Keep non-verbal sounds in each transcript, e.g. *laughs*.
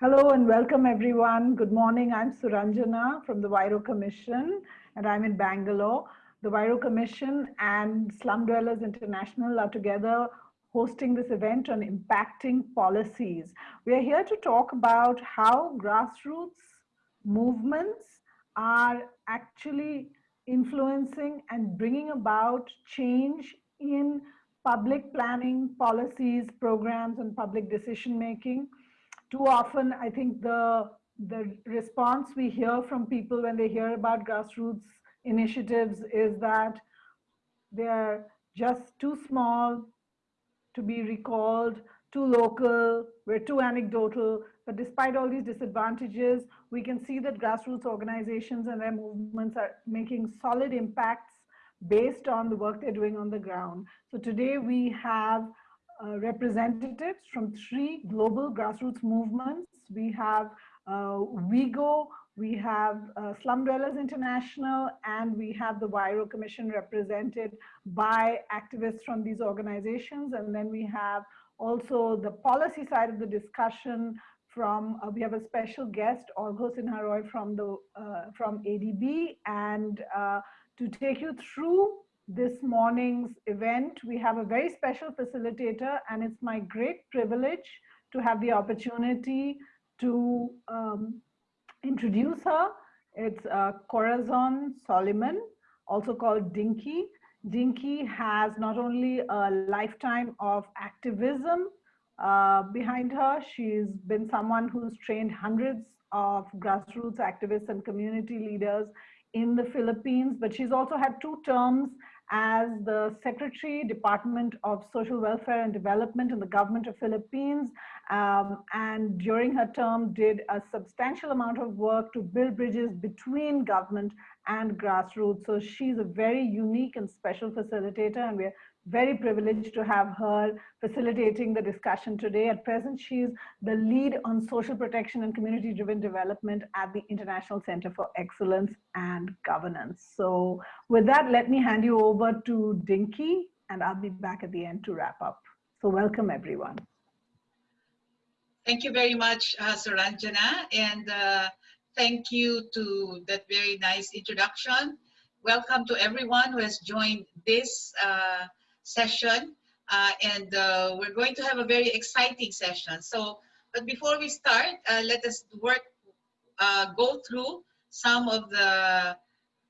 Hello and welcome everyone. Good morning. I'm Suranjana from the Huairou Commission and I'm in Bangalore. The Huairou Commission and Slum Dwellers International are together hosting this event on impacting policies. We are here to talk about how grassroots movements are actually influencing and bringing about change in public planning, policies, programs, and public decision making too often, I think the, the response we hear from people when they hear about grassroots initiatives is that they're just too small to be recalled, too local, we're too anecdotal. But despite all these disadvantages, we can see that grassroots organizations and their movements are making solid impacts based on the work they're doing on the ground. So today we have uh, representatives from three global grassroots movements. We have uh, we have uh, Slum Dwellers International, and we have the Huairou Commission represented by activists from these organizations. And then we have also the policy side of the discussion from, uh, we have a special guest, Arghya Sinha Roy from, the, uh, from ADB, and uh, to take you through this morning's event. We have a very special facilitator and it's my great privilege to have the opportunity to um, introduce her. It's uh, Corazon Soliman, also called Dinky. Dinky has not only a lifetime of activism uh, behind her, she's been someone who's trained hundreds of grassroots activists and community leaders in the Philippines, but she's also had two terms as the Secretary, Department of Social Welfare and Development in the government of Philippines. Um, and during her term did a substantial amount of work to build bridges between government and grassroots. So she's a very unique and special facilitator and we're very privileged to have her facilitating the discussion today. At present, she's the lead on social protection and community-driven development at the International Center for Excellence and Governance. So with that, let me hand you over to Dinky, and I'll be back at the end to wrap up. So welcome, everyone. Thank you very much, uh, Suranjana, and uh, thank you to that very nice introduction. Welcome to everyone who has joined this uh, session uh, and uh, we're going to have a very exciting session. So, but before we start, uh, let us work, uh, go through some of the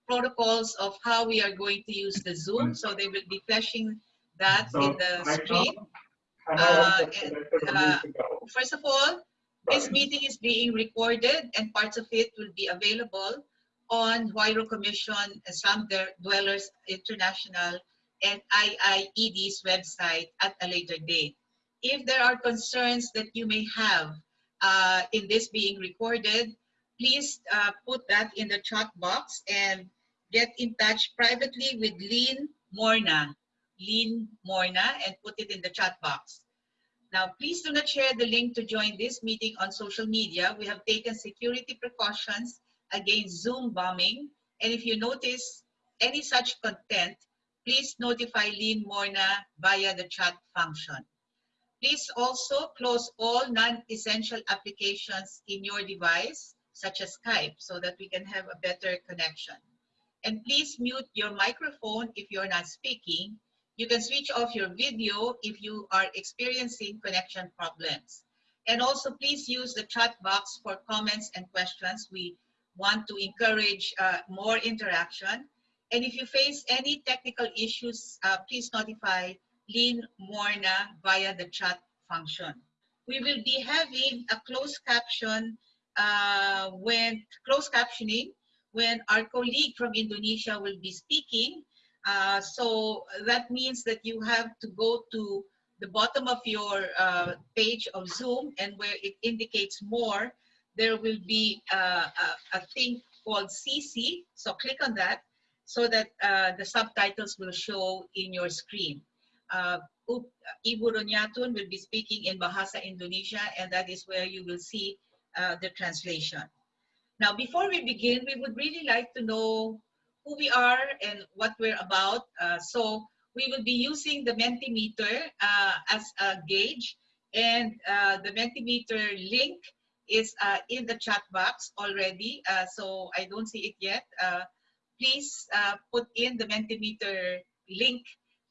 protocols of how we are going to use the Zoom. So they will be flashing that so in the screen. Uh, and, uh, first of all, this meeting is being recorded and parts of it will be available on Huairou Commission Slum Dwellers International and IIED's website at a later date. If there are concerns that you may have uh, in this being recorded, please uh, put that in the chat box and get in touch privately with Lynn Morna, Lynn Morna, and put it in the chat box. Now, please do not share the link to join this meeting on social media. We have taken security precautions against Zoom bombing. And if you notice any such content, please notify Lynn Morna via the chat function. Please also close all non-essential applications in your device, such as Skype, so that we can have a better connection. And please mute your microphone if you're not speaking. You can switch off your video if you are experiencing connection problems. And also please use the chat box for comments and questions. We want to encourage uh, more interaction and if you face any technical issues, uh, please notify Lynn Morna via the chat function. We will be having a closed caption uh, when closed captioning when our colleague from Indonesia will be speaking. Uh, so that means that you have to go to the bottom of your uh, page of Zoom and where it indicates more, there will be uh, a, a thing called CC. So click on that so that uh, the subtitles will show in your screen. Uh, Ibu Ronyatun will be speaking in Bahasa Indonesia and that is where you will see uh, the translation. Now, before we begin, we would really like to know who we are and what we're about. Uh, so we will be using the Mentimeter uh, as a gauge and uh, the Mentimeter link is uh, in the chat box already, so I don't see it yet. Uh, please uh, put in the Mentimeter link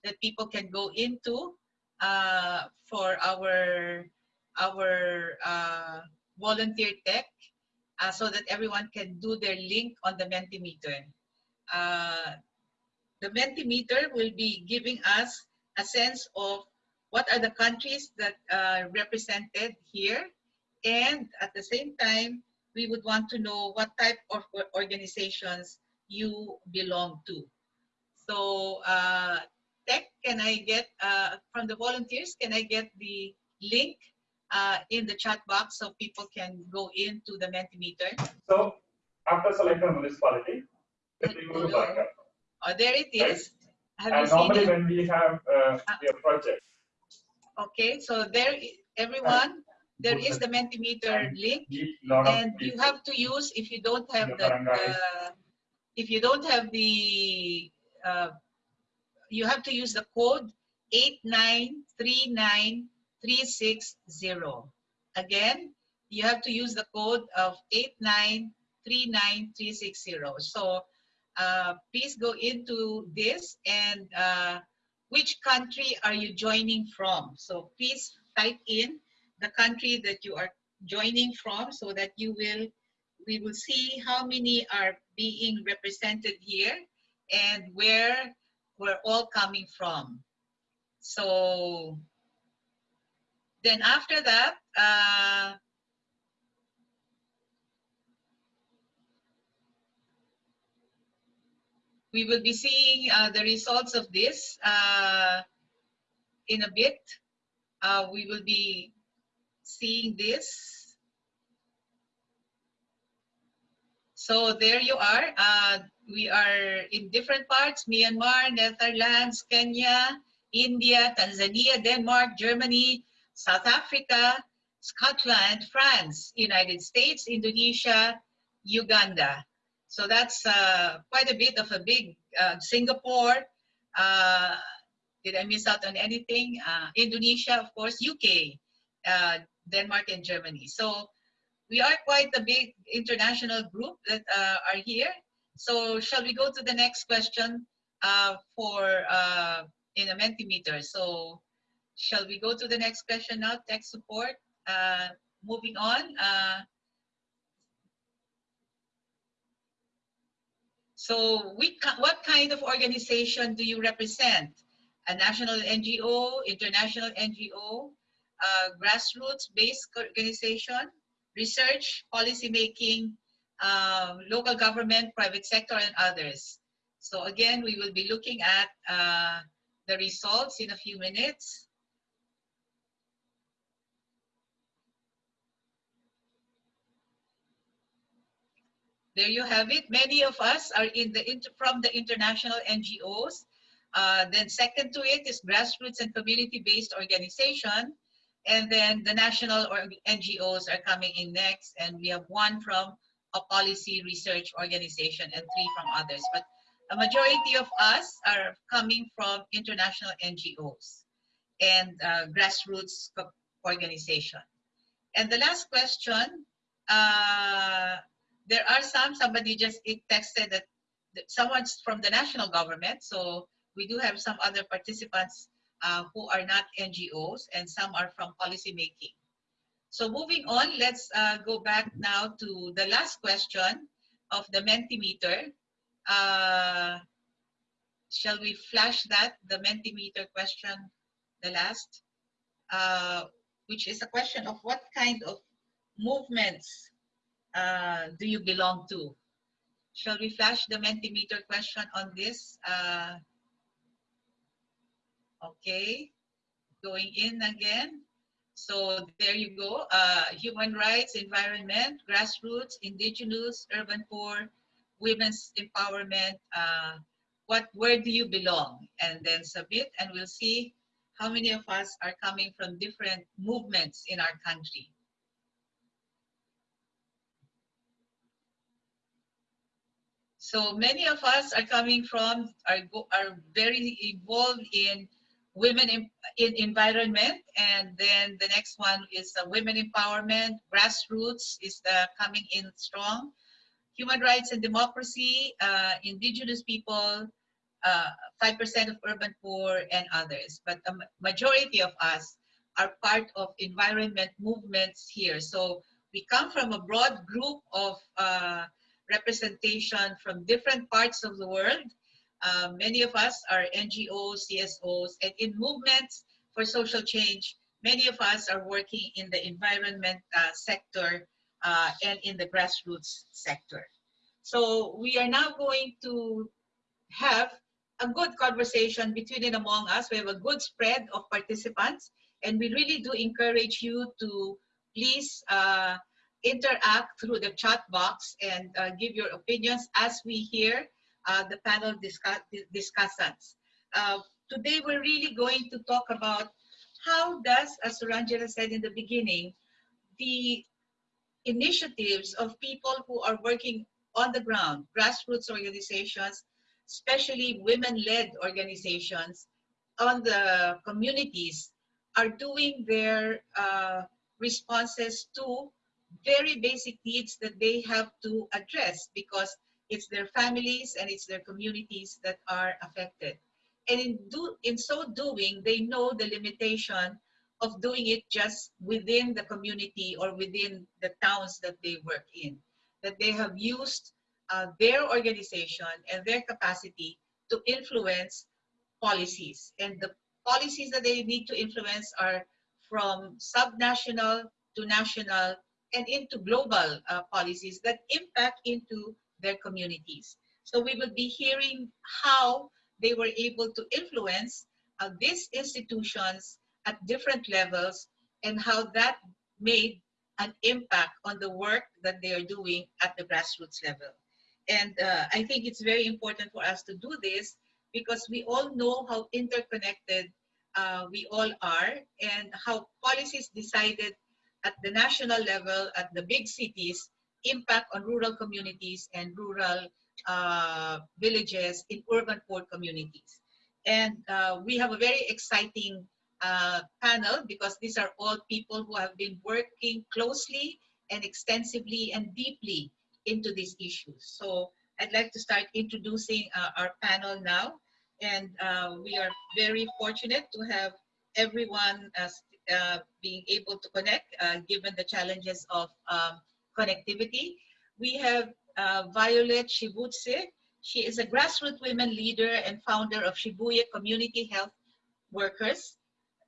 that people can go into uh, for our our uh, volunteer tech uh, so that everyone can do their link on the Mentimeter. Uh, the Mentimeter will be giving us a sense of what are the countries that are represented here and at the same time we would want to know what type of organizations you belong to. So uh, Tech, can I get, uh, from the volunteers, can I get the link uh, in the chat box so people can go into the Mentimeter? So after selecting municipality, go to backup. Oh, there it is. Have you And normally it? when we have uh, a project, Okay, so there, everyone, there is the Mentimeter link. need lot of And you have to use, if you don't have The uh, if you don't have the, uh, you have to use the code 8939360. Again, you have to use the code of 8939360. So uh, please go into this and uh, which country are you joining from? So please type in the country that you are joining from so that you will we will see how many are being represented here and where we're all coming from. So then after that, uh, we will be seeing uh, the results of this uh, in a bit. Uh, we will be seeing this. So there you are. Uh, we are in different parts, Myanmar, Netherlands, Kenya, India, Tanzania, Denmark, Germany, South Africa, Scotland, France, United States, Indonesia, Uganda. So that's uh, quite a bit of a big uh, Singapore. Uh, did I miss out on anything? Uh, Indonesia, of course, UK, uh, Denmark, and Germany. So we are quite a big international group that uh, are here. So shall we go to the next question uh, for uh, in a Mentimeter? So shall we go to the next question now, tech support? Uh, moving on. Uh, so we, what kind of organization do you represent? A national NGO, international NGO, uh, grassroots-based organization, research, policy making, uh, local government, private sector, and others. So again, we will be looking at uh, the results in a few minutes. There you have it. Many of us are in the from the international NGOs. Uh, then second to it is grassroots and community-based organization. And then the national or NGOs are coming in next. And we have one from a policy research organization and three from others. But a majority of us are coming from international NGOs and uh, grassroots organization. And the last question, uh, there are some, somebody just texted that someone's from the national government. So we do have some other participants uh, who are not NGOs and some are from policy making. So moving on, let's uh, go back now to the last question of the Mentimeter. Uh, shall we flash that, the Mentimeter question, the last? Uh, which is a question of what kind of movements uh, do you belong to? Shall we flash the Mentimeter question on this? Okay, going in again. So there you go. Uh, human rights, environment, grassroots, indigenous, urban poor, women's empowerment. Uh, what, where do you belong? And then submit, and we'll see how many of us are coming from different movements in our country. So many of us are coming from, are, are very involved in women in, in environment, and then the next one is uh, women empowerment. Grassroots is the coming in strong. Human rights and democracy, uh, indigenous people, 5% of urban poor, and others. But the majority of us are part of environment movements here. So we come from a broad group of uh, representation from different parts of the world. Uh, many of us are NGOs, CSOs, and in movements for social change, many of us are working in the environment uh, sector uh, and in the grassroots sector. So we are now going to have a good conversation between and among us. We have a good spread of participants, and we really do encourage you to please uh, interact through the chat box and uh, give your opinions as we hear uh, the panel discuss discussants. Uh, today, we're really going to talk about how does, as Suranjana said in the beginning, the initiatives of people who are working on the ground, grassroots organizations, especially women-led organizations on the communities are doing their uh, responses to very basic needs that they have to address because it's their families and it's their communities that are affected. And in, do, in so doing, they know the limitation of doing it just within the community or within the towns that they work in. That they have used uh, their organization and their capacity to influence policies. And the policies that they need to influence are from subnational to national and into global uh, policies that impact into their communities. So we will be hearing how they were able to influence uh, these institutions at different levels and how that made an impact on the work that they are doing at the grassroots level. And uh, I think it's very important for us to do this because we all know how interconnected uh, we all are and how policies decided at the national level, at the big cities, impact on rural communities and rural uh, villages in urban poor communities. And uh, we have a very exciting uh, panel because these are all people who have been working closely and extensively and deeply into these issues. So I'd like to start introducing uh, our panel now. And uh, we are very fortunate to have everyone uh, being able to connect given the challenges of um, connectivity. We have uh, Violet Shibutse. She is a grassroots women leader and founder of Shibuye Community Health Workers.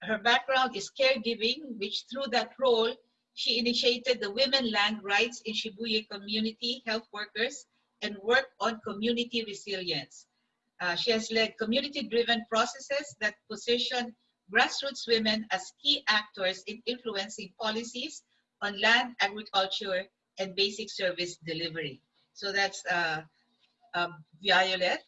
Her background is caregiving, which through that role, she initiated the Women Land Rights in Shibuye Community Health Workers and worked on community resilience. Uh, she has led community-driven processes that position grassroots women as key actors in influencing policies on land, agriculture, and basic service delivery. So that's uh, uh, Violet.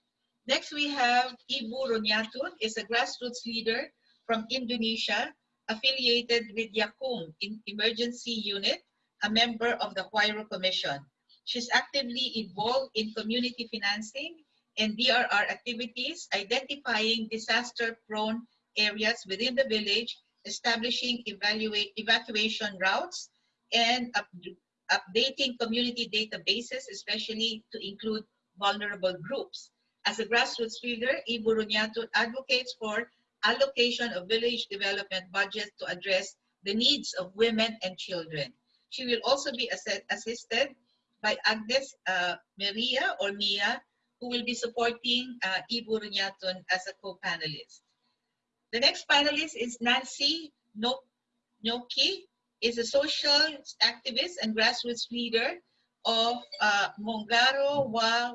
Next, we have Ibu Ronyatun, is a grassroots leader from Indonesia affiliated with YAKKUM in Emergency Unit, a member of the Huairou Commission. She's actively involved in community financing and DRR activities, identifying disaster-prone areas within the village, establishing evaluate, evacuation routes, and updating community databases, especially to include vulnerable groups. As a grassroots leader, Ibu advocates for allocation of village development budget to address the needs of women and children. She will also be assisted by Agnes uh, Maria or Mia, who will be supporting uh, Ibu as a co-panelist. The next panelist is Nancy Nyoki, is a social activist and grassroots leader of uh, Mongaro Wa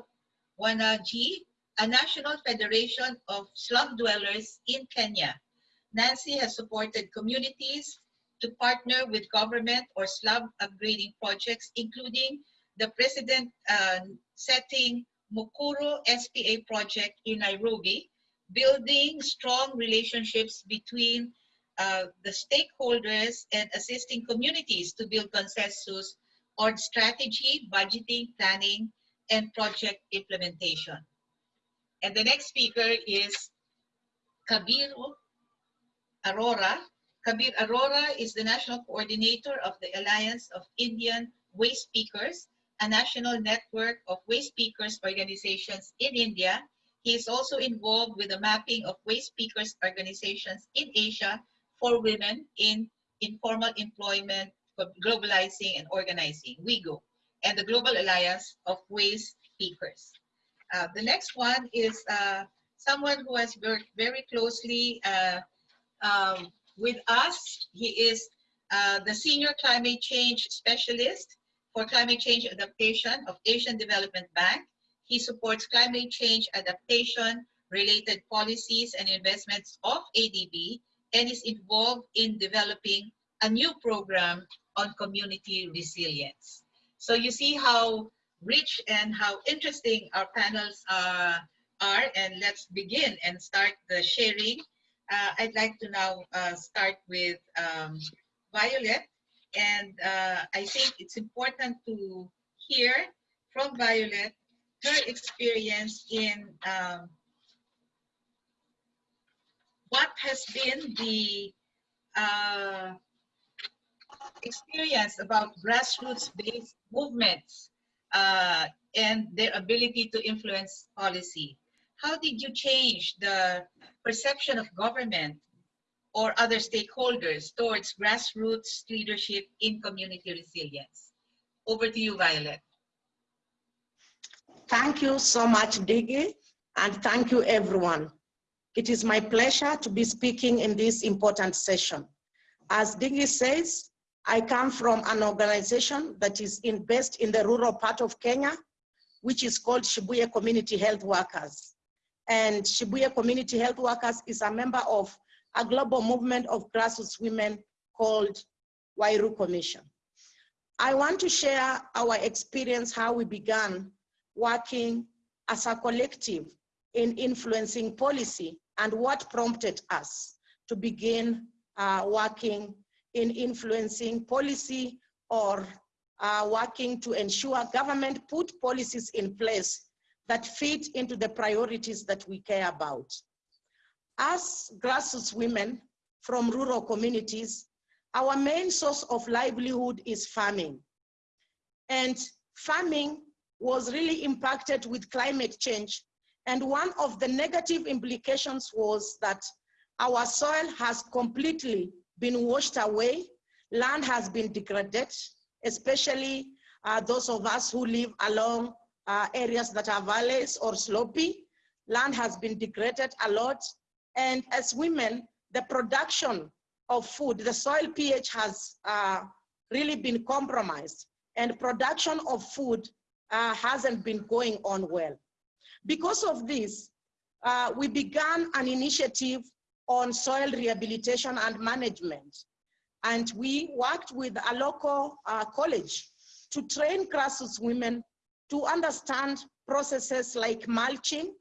Wanaji, a national federation of slum dwellers in Kenya. Nancy has supported communities to partner with government or slum upgrading projects, including the president uh, setting Mukuru SPA project in Nairobi, building strong relationships between uh, the stakeholders and assisting communities to build consensus on strategy, budgeting, planning, and project implementation. And the next speaker is Kabiru Arora. Kabir Arora is the national coordinator of the Alliance of Indian Waste Pickers, a national network of waste pickers organizations in India. He is also involved with the mapping of waste pickers organizations in Asia for women in informal employment, globalizing and organizing, WIEGO, and the Global Alliance of Waste Pickers. Uh, the next one is uh, someone who has worked very closely uh, um, with us. He is uh, the Senior Climate Change Specialist for Climate Change Adaptation of Asian Development Bank. He supports climate change adaptation related policies and investments of ADB and is involved in developing a new program on community resilience. So you see how rich and how interesting our panels uh, are and let's begin and start the sharing. Uh, I'd like to now uh, start with um, Violet and uh, I think it's important to hear from Violet her experience in um, what has been the uh, experience about grassroots-based movements uh, and their ability to influence policy. How did you change the perception of government or other stakeholders towards grassroots leadership in community resilience? Over to you, Violet. Thank you so much, Dinky, and thank you, everyone. It is my pleasure to be speaking in this important session. As Dinky says, I come from an organization that is in, based in the rural part of Kenya, which is called Shibuye Community Health Workers. And Shibuye Community Health Workers is a member of a global movement of grassroots women called Huairou Commission. I want to share our experience, how we began working as a collective in influencing policy and what prompted us to begin uh, working in influencing policy or uh, working to ensure government put policies in place that fit into the priorities that we care about. As grassroots women from rural communities, our main source of livelihood is farming. And farming was really impacted with climate change. And one of the negative implications was that our soil has completely been washed away. Land has been degraded, especially uh, those of us who live along uh, areas that are valleys or slopy. Land has been degraded a lot. And as women, the production of food, the soil pH has uh, really been compromised and production of food uh, hasn't been going on well. Because of this, uh, we began an initiative on soil rehabilitation and management. And we worked with a local uh, college to train grassroots women to understand processes like mulching,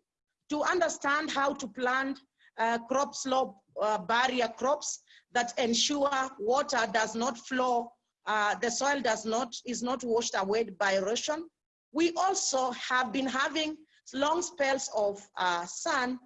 to understand how to plant uh, crop slope uh, barrier crops that ensure water does not flow, uh, the soil does not, is not washed away by erosion. We also have been having long spells of uh, sun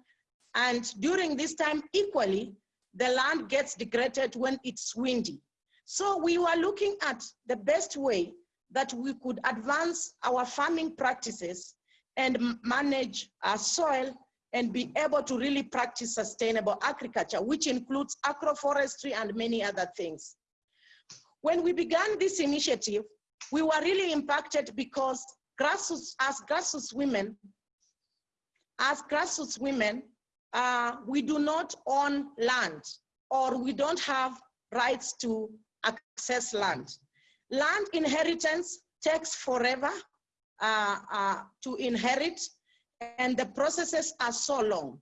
and during this time, equally, the land gets degraded when it's windy. So we were looking at the best way that we could advance our farming practices and manage our soil and be able to really practice sustainable agriculture, which includes agroforestry and many other things. When we began this initiative, we were really impacted because grassroots, as grassroots women, as grassroots women, uh, we do not own land or we don't have rights to access land. Land inheritance takes forever uh, uh, to inherit and the processes are so long.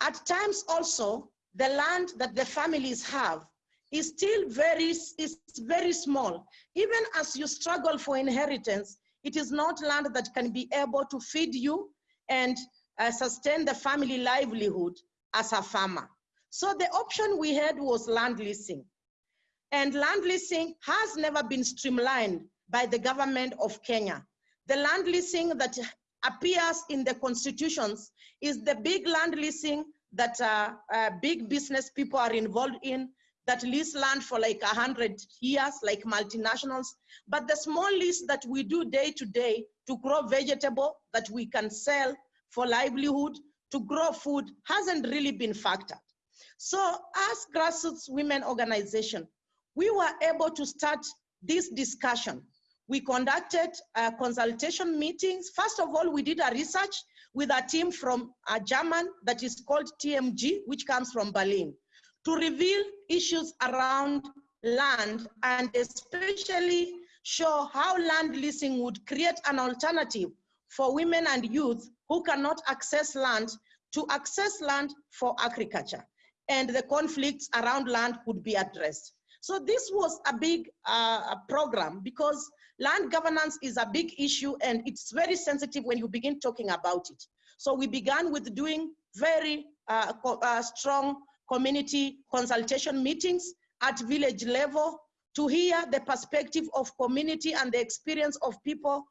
At times also, the land that the families have is still very, is very small. Even as you struggle for inheritance, it is not land that can be able to feed you and uh, sustain the family livelihood as a farmer. So the option we had was land leasing. And land leasing has never been streamlined by the government of Kenya. The land leasing that appears in the constitutions is the big land leasing that uh, uh, big business people are involved in that lease land for like 100 years, like multinationals. But the small lease that we do day to day to grow vegetable that we can sell for livelihood, to grow food, hasn't really been factored. So as grassroots women organization, we were able to start this discussion. We conducted uh, consultation meetings. First of all, we did a research with a team from a German that is called TMG, which comes from Berlin, to reveal issues around land and especially show how land leasing would create an alternative for women and youth who cannot access land to access land for agriculture and the conflicts around land would be addressed. So this was a big uh, program because land governance is a big issue and it's very sensitive when you begin talking about it. So we began with doing very uh, uh, strong community consultation meetings at village level to hear the perspective of community and the experience of people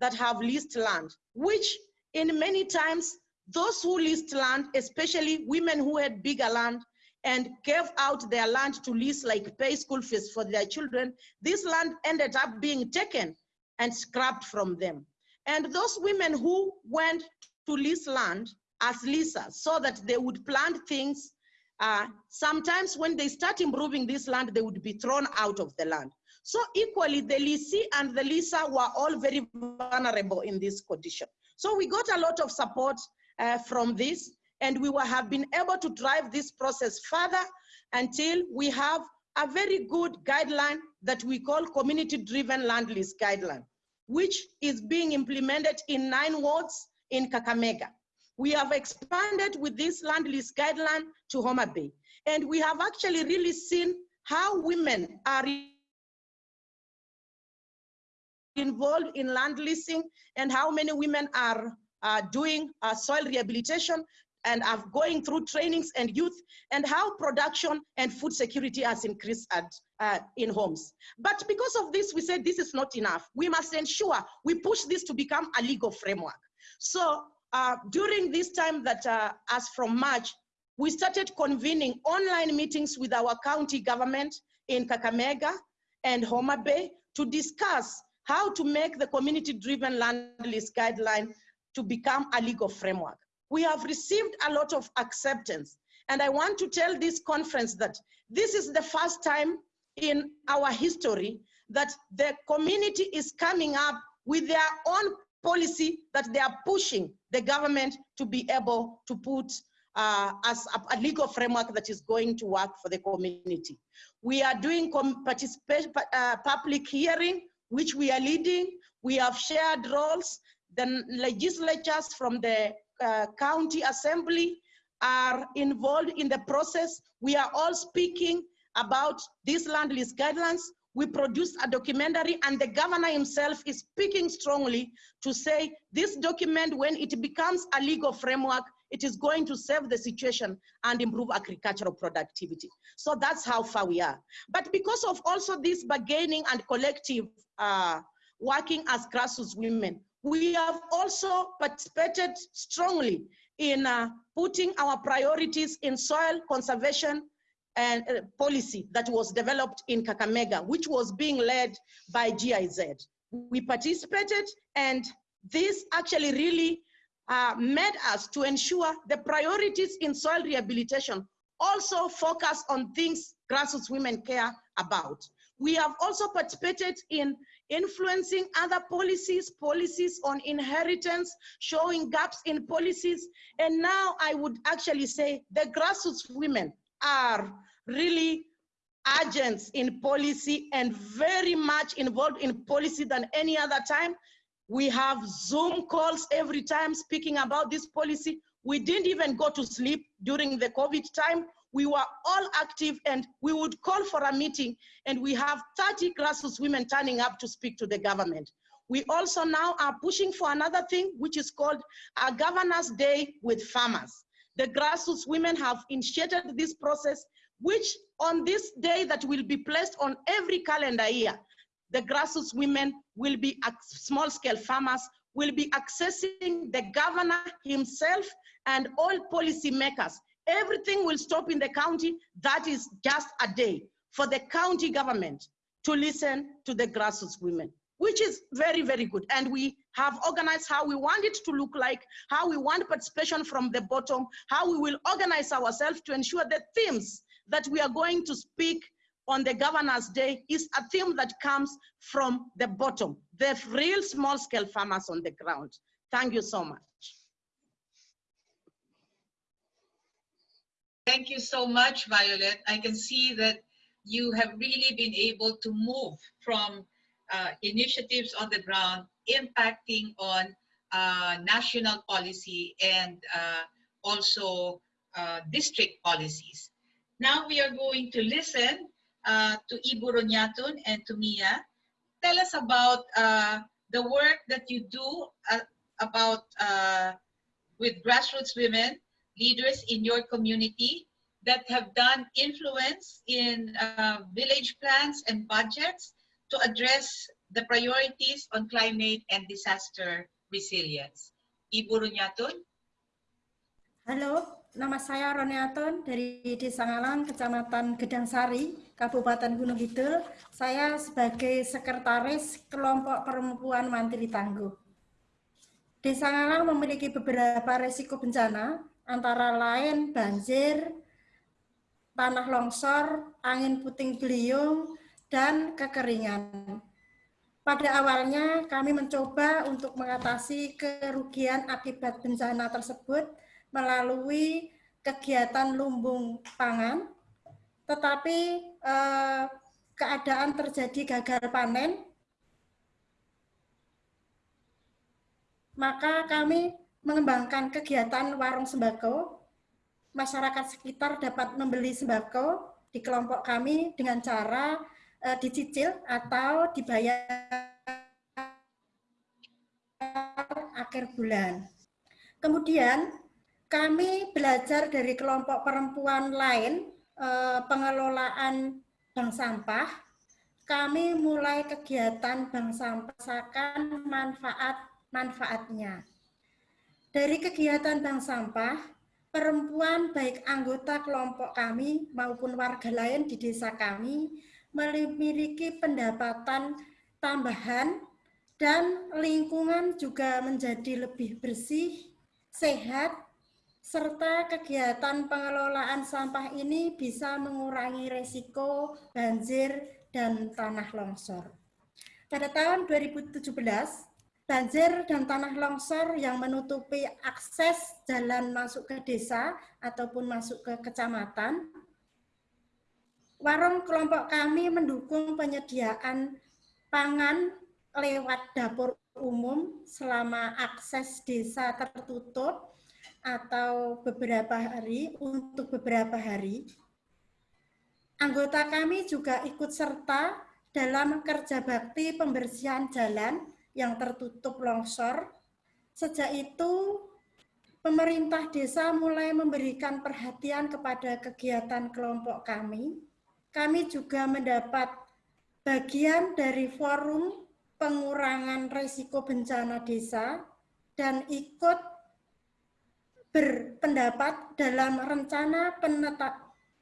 that have leased land, which in many times those who leased land, especially women who had bigger land and gave out their land to lease, like pay school fees for their children, this land ended up being taken and scrapped from them. And those women who went to lease land as leasers so that they would plant things, uh, sometimes when they start improving this land, they would be thrown out of the land. So equally, the leasee and the leaser were all very vulnerable in this condition. So we got a lot of support uh, from this and we will have been able to drive this process further until we have a very good guideline that we call community-driven land lease guideline, which is being implemented in nine wards in Kakamega. We have expanded with this land lease guideline to Homa Bay. And we have actually really seen how women are involved in land leasing and how many women are uh, doing uh, soil rehabilitation and are going through trainings and youth and how production and food security has increased at, uh, in homes. But because of this, we said this is not enough. We must ensure we push this to become a legal framework. So uh, during this time that uh, as from March, we started convening online meetings with our county government in Kakamega and Homa Bay to discuss how to make the community-driven land lease guideline to become a legal framework. We have received a lot of acceptance. And I want to tell this conference that this is the first time in our history that the community is coming up with their own policy that they are pushing the government to be able to put uh, as a, a, legal framework that is going to work for the community. We are doing uh, public hearing, which we are leading. We have shared roles the legislatures from the uh, county assembly are involved in the process. We are all speaking about these land lease guidelines. We produced a documentary and the governor himself is speaking strongly to say this document, when it becomes a legal framework, it is going to save the situation and improve agricultural productivity. So that's how far we are. But because of also this bargaining and collective uh, working as grassroots women, we have also participated strongly in uh, putting our priorities in soil conservation and uh, policy that was developed in Kakamega, which was being led by GIZ. We participated and this actually really uh, made us to ensure the priorities in soil rehabilitation also focus on things grassroots women care about. We have also participated in influencing other policies, policies on inheritance, showing gaps in policies. And now I would actually say the grassroots women are really agents in policy and very much involved in policy than any other time. We have Zoom calls every time speaking about this policy. We didn't even go to sleep during the COVID time we were all active and we would call for a meeting and we have 30 grassroots women turning up to speak to the government. We also now are pushing for another thing, which is called a Governor's Day with Farmers. The grassroots women have initiated this process, which on this day that will be placed on every calendar year, the grassroots women will be small scale farmers, will be accessing the governor himself and all policy makers everything will stop in the county. That is just a day for the county government to listen to the grassroots women, which is very, very good. And we have organized how we want it to look like, how we want participation from the bottom, how we will organize ourselves to ensure the themes that we are going to speak on the Governor's Day is a theme that comes from the bottom, the real small scale farmers on the ground. Thank you so much. Thank you so much, Violet. I can see that you have really been able to move from uh, initiatives on the ground impacting on uh, national policy and uh, also uh, district policies. Now we are going to listen uh, to Ibu Ronyatun and to Mia. Tell us about uh, the work that you do about with grassroots women leaders in your community that have done influence in uh, village plans and budgets to address the priorities on climate and disaster resilience. Ibu Runyatun. Halo, nama saya Roniatun dari Desa Ngalang, Kecamatan Gedang Sari, Kabupaten Gunung Kidul. Saya sebagai sekretaris kelompok perempuan Mantri Tangguh. Desa Ngalang memiliki beberapa resiko bencana, antara lain banjir, tanah longsor, angin puting beliung, dan kekeringan. Pada awalnya kami mencoba untuk mengatasi kerugian akibat bencana tersebut melalui kegiatan lumbung pangan, tetapi eh, keadaan terjadi gagal panen, maka kami mengembangkan kegiatan warung sembako. Masyarakat sekitar dapat membeli sembako di kelompok kami dengan cara uh, dicicil atau dibayar akhir bulan. Kemudian kami belajar dari kelompok perempuan lain uh, pengelolaan bank sampah. Kami mulai kegiatan bank sampah manfaat manfaatnya. Dari kegiatan bank sampah, perempuan baik anggota kelompok kami maupun warga lain di desa kami memiliki pendapatan tambahan dan lingkungan juga menjadi lebih bersih, sehat, serta kegiatan pengelolaan sampah ini bisa mengurangi resiko banjir dan tanah longsor. Pada tahun 2017, banjir dan tanah longsor yang menutupi akses jalan masuk ke desa ataupun masuk ke kecamatan. Warung kelompok kami mendukung penyediaan pangan lewat dapur umum selama akses desa tertutup atau beberapa hari untuk beberapa hari. Anggota kami juga ikut serta dalam kerja bakti pembersihan jalan yang tertutup longsor. Sejak itu, pemerintah desa mulai memberikan perhatian kepada kegiatan kelompok kami. Kami juga mendapat bagian dari forum pengurangan risiko bencana desa dan ikut berpendapat dalam rencana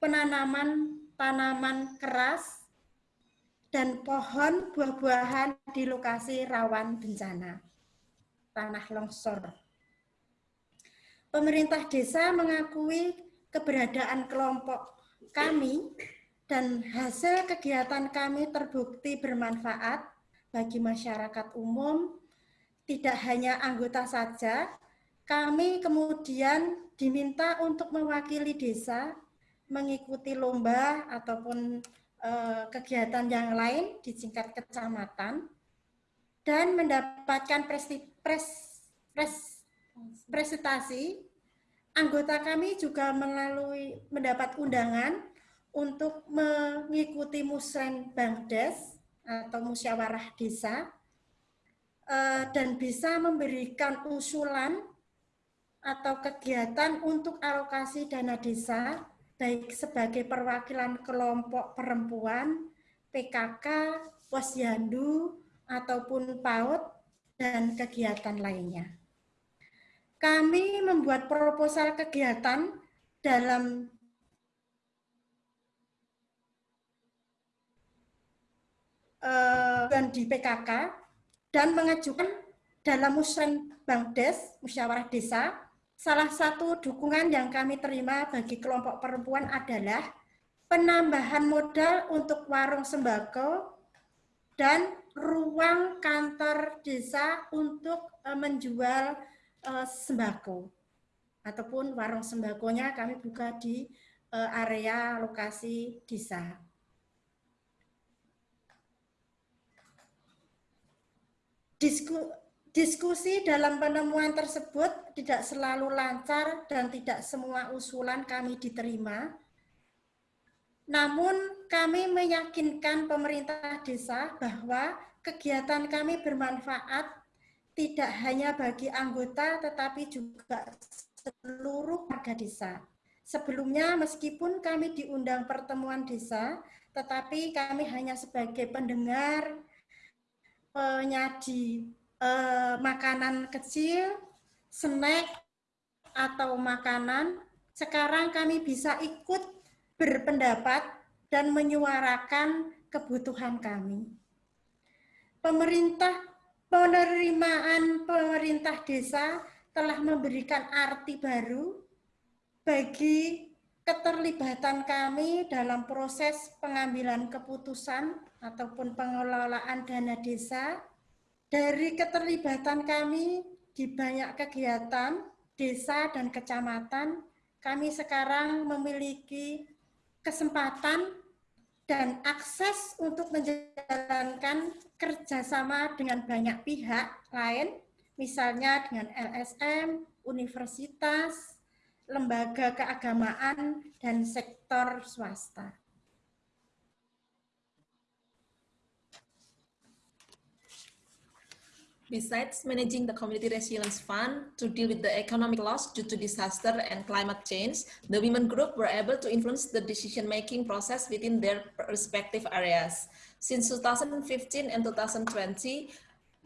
penanaman tanaman keras dan pohon buah-buahan di lokasi rawan bencana tanah longsor. Pemerintah desa mengakui keberadaan kelompok kami dan hasil kegiatan kami terbukti bermanfaat bagi masyarakat umum, tidak hanya anggota saja, kami kemudian diminta untuk mewakili desa mengikuti lomba ataupun kegiatan yang lain di tingkat kecamatan dan mendapatkan presti, pres, pres, presentasi. Anggota kami juga melalui mendapat undangan untuk mengikuti musren Bangdes atau musyawarah desa eh, dan bisa memberikan usulan atau kegiatan untuk alokasi dana desa baik sebagai perwakilan kelompok perempuan, PKK, posyandu, ataupun PAUD, dan kegiatan lainnya. Kami membuat proposal kegiatan dalam eh, dan di PKK dan mengajukan dalam musren Bangdes, musyawarah desa, salah satu dukungan yang kami terima bagi kelompok perempuan adalah penambahan modal untuk warung sembako dan ruang kantor desa untuk eh, menjual eh, sembako ataupun warung sembakonya kami buka di eh, area lokasi desa. Disku, diskusi dalam penemuan tersebut tidak selalu lancar dan tidak semua usulan kami diterima. Namun kami meyakinkan pemerintah desa bahwa kegiatan kami bermanfaat tidak hanya bagi anggota tetapi juga seluruh warga desa. Sebelumnya meskipun kami diundang pertemuan desa, tetapi kami hanya sebagai pendengar, penyaji eh, makanan kecil, snack, atau makanan. Sekarang kami bisa ikut berpendapat dan menyuarakan kebutuhan kami. Pemerintah penerimaan pemerintah desa telah memberikan arti baru bagi keterlibatan kami dalam proses pengambilan keputusan ataupun pengelolaan dana desa. Dari keterlibatan kami di banyak kegiatan desa dan kecamatan, kami sekarang memiliki kesempatan dan akses untuk menjalankan kerjasama dengan banyak pihak lain, misalnya dengan LSM, universitas, lembaga keagamaan, dan sektor swasta. Besides managing the Community Resilience Fund to deal with the economic loss due to disaster and climate change, the women group were able to influence the decision-making process within their respective areas. Since 2015 and 2020,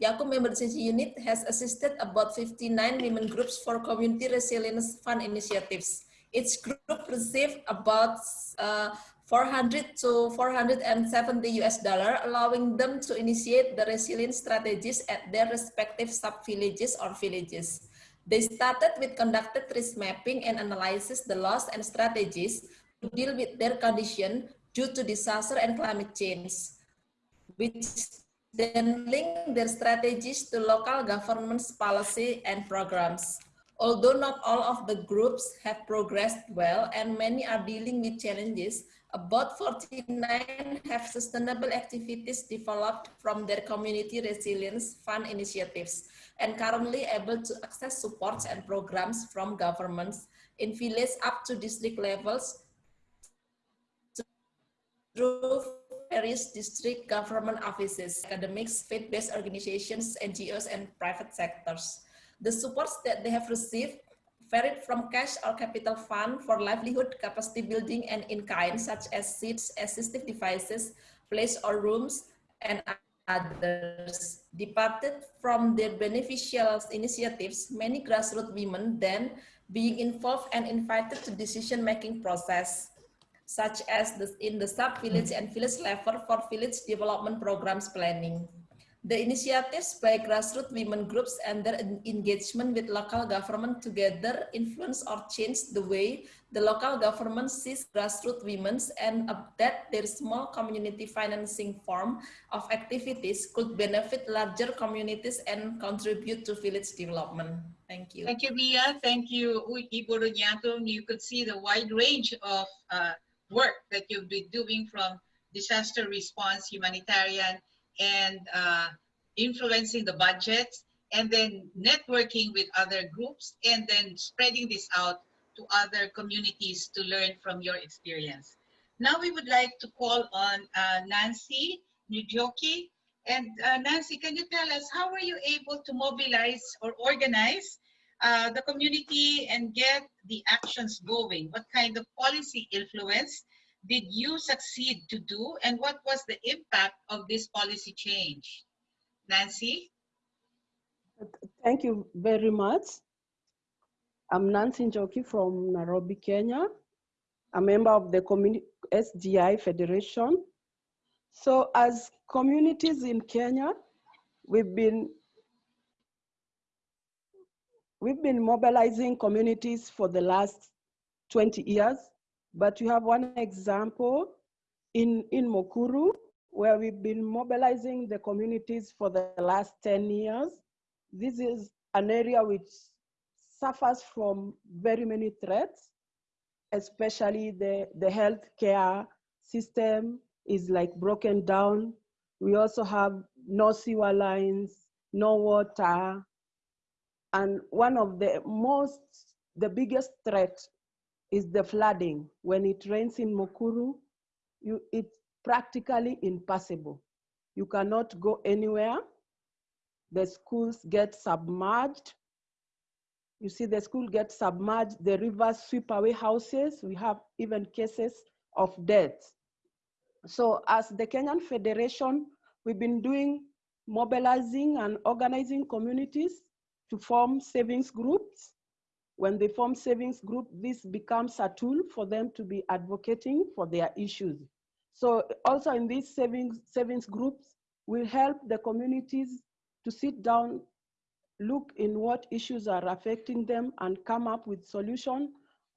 YAKKUM Member Unit has assisted about 59 women groups for Community Resilience Fund initiatives. Each group received about uh, 400 to 470 US dollar, allowing them to initiate the resilience strategies at their respective sub-villages or villages. They started with conducted risk mapping and analyzes the loss and strategies to deal with their condition due to disaster and climate change, which then link their strategies to local government's policy and programs. Although not all of the groups have progressed well and many are dealing with challenges, uh, about 49 have sustainable activities developed from their community resilience fund initiatives and currently able to access supports and programs from governments in village up to district levels through various district government offices, academics, faith-based organizations, NGOs, and private sectors. The supports that they have received varied from cash or capital fund for livelihood capacity building and in kind, such as seats, assistive devices, place or rooms, and others. Departed from their beneficial initiatives, many grassroots women then being involved and invited to decision-making process, such as in the sub-village and village level for village development programs planning. The initiatives by grassroots women groups and their engagement with local government together influence or change the way the local government sees grassroots women and that their small community financing form of activities could benefit larger communities and contribute to village development. Thank you. Thank you, Mia. Thank you, Ibu Runyatung. You could see the wide range of uh, work that you've been doing from disaster response, humanitarian, and uh, influencing the budgets and then networking with other groups and then spreading this out to other communities to learn from your experience. Now we would like to call on uh, Nancy Njoki. And uh, Nancy, can you tell us how were you able to mobilize or organize uh, the community and get the actions going? What kind of policy influence did you succeed to do and what was the impact of this policy change? Nancy? Thank you very much. I'm Nancy Njoki from Nairobi, Kenya, a member of the communi- SDI Federation. So as communities in Kenya, we've been we've been mobilizing communities for the last 20 years, but you have one example in, in Mukuru, where we've been mobilizing the communities for the last 10 years. This is an area which suffers from very many threats, especially the, the healthcare system is like broken down. We also have no sewer lines, no water. And one of the most, the biggest threat is the flooding. When it rains in Mukuru, you, it's practically impassable. You cannot go anywhere. The schools get submerged. You see the school gets submerged, the rivers sweep away houses. We have even cases of death. So as the Kenyan Federation, we've been doing mobilizing and organizing communities to form savings groups. When they form savings group, this becomes a tool for them to be advocating for their issues. So also in these savings, savings groups, will help the communities to sit down, look in what issues are affecting them and come up with solution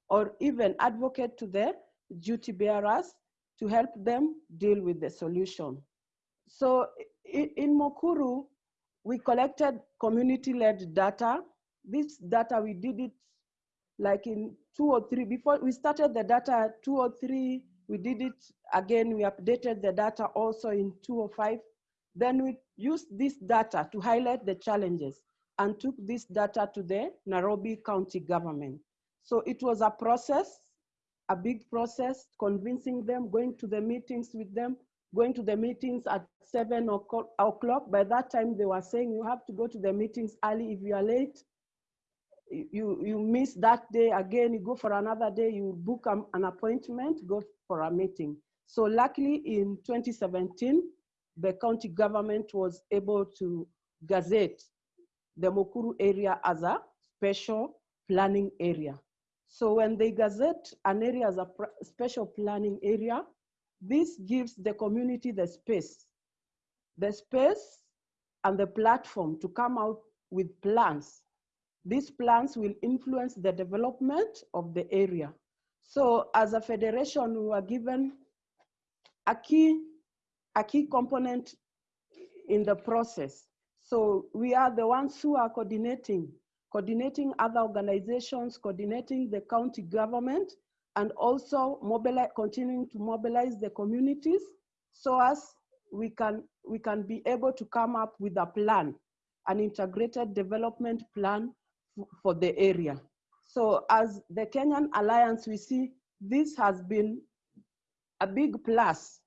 or even advocate to their duty bearers to help them deal with the solution. So in, in Mukuru, we collected community-led data. This data, we did it like in two or three, before we started the data two or three, we did it again, we updated the data also in two or five. Then we used this data to highlight the challenges and took this data to the Nairobi County government. So it was a process, a big process, convincing them, going to the meetings with them, going to the meetings at seven o'clock. By that time, they were saying you have to go to the meetings early if you are late. You, you miss that day again, you go for another day, you book an appointment, go for a meeting. So luckily in 2017, the county government was able to gazette the Mukuru area as a special planning area. So when they gazette an area as a special planning area, this gives the community the space, the space and the platform to come out with plans. These plans will influence the development of the area. So as a federation, we were given a key, a key component in the process. So we are the ones who are coordinating, coordinating other organizations, coordinating the county government, and also mobilize, continuing to mobilize the communities so as we can, we can be able to come up with a plan, an integrated development plan for the area. So as the Kenyan Alliance, we see this has been a big plus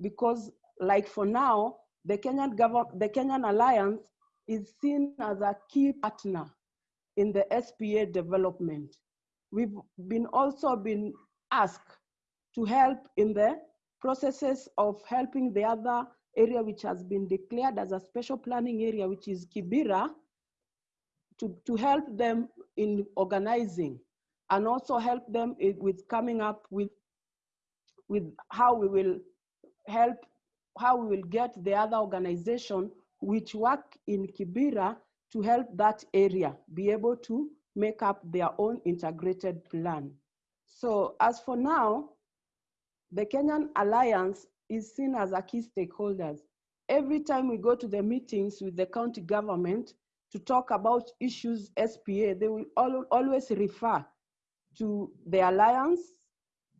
because like for now, the Kenyan, government, the Kenyan Alliance is seen as a key partner in the SPA development. We've been also been asked to help in the processes of helping the other area which has been declared as a special planning area, which is Kibera, to, to help them in organizing and also help them with coming up with, with how we will help, how we will get the other organization which work in Kibera to help that area be able to make up their own integrated plan. So as for now, the Kenyan Alliance is seen as a key stakeholders. Every time we go to the meetings with the county government to talk about issues SPA, they will al always refer to the alliance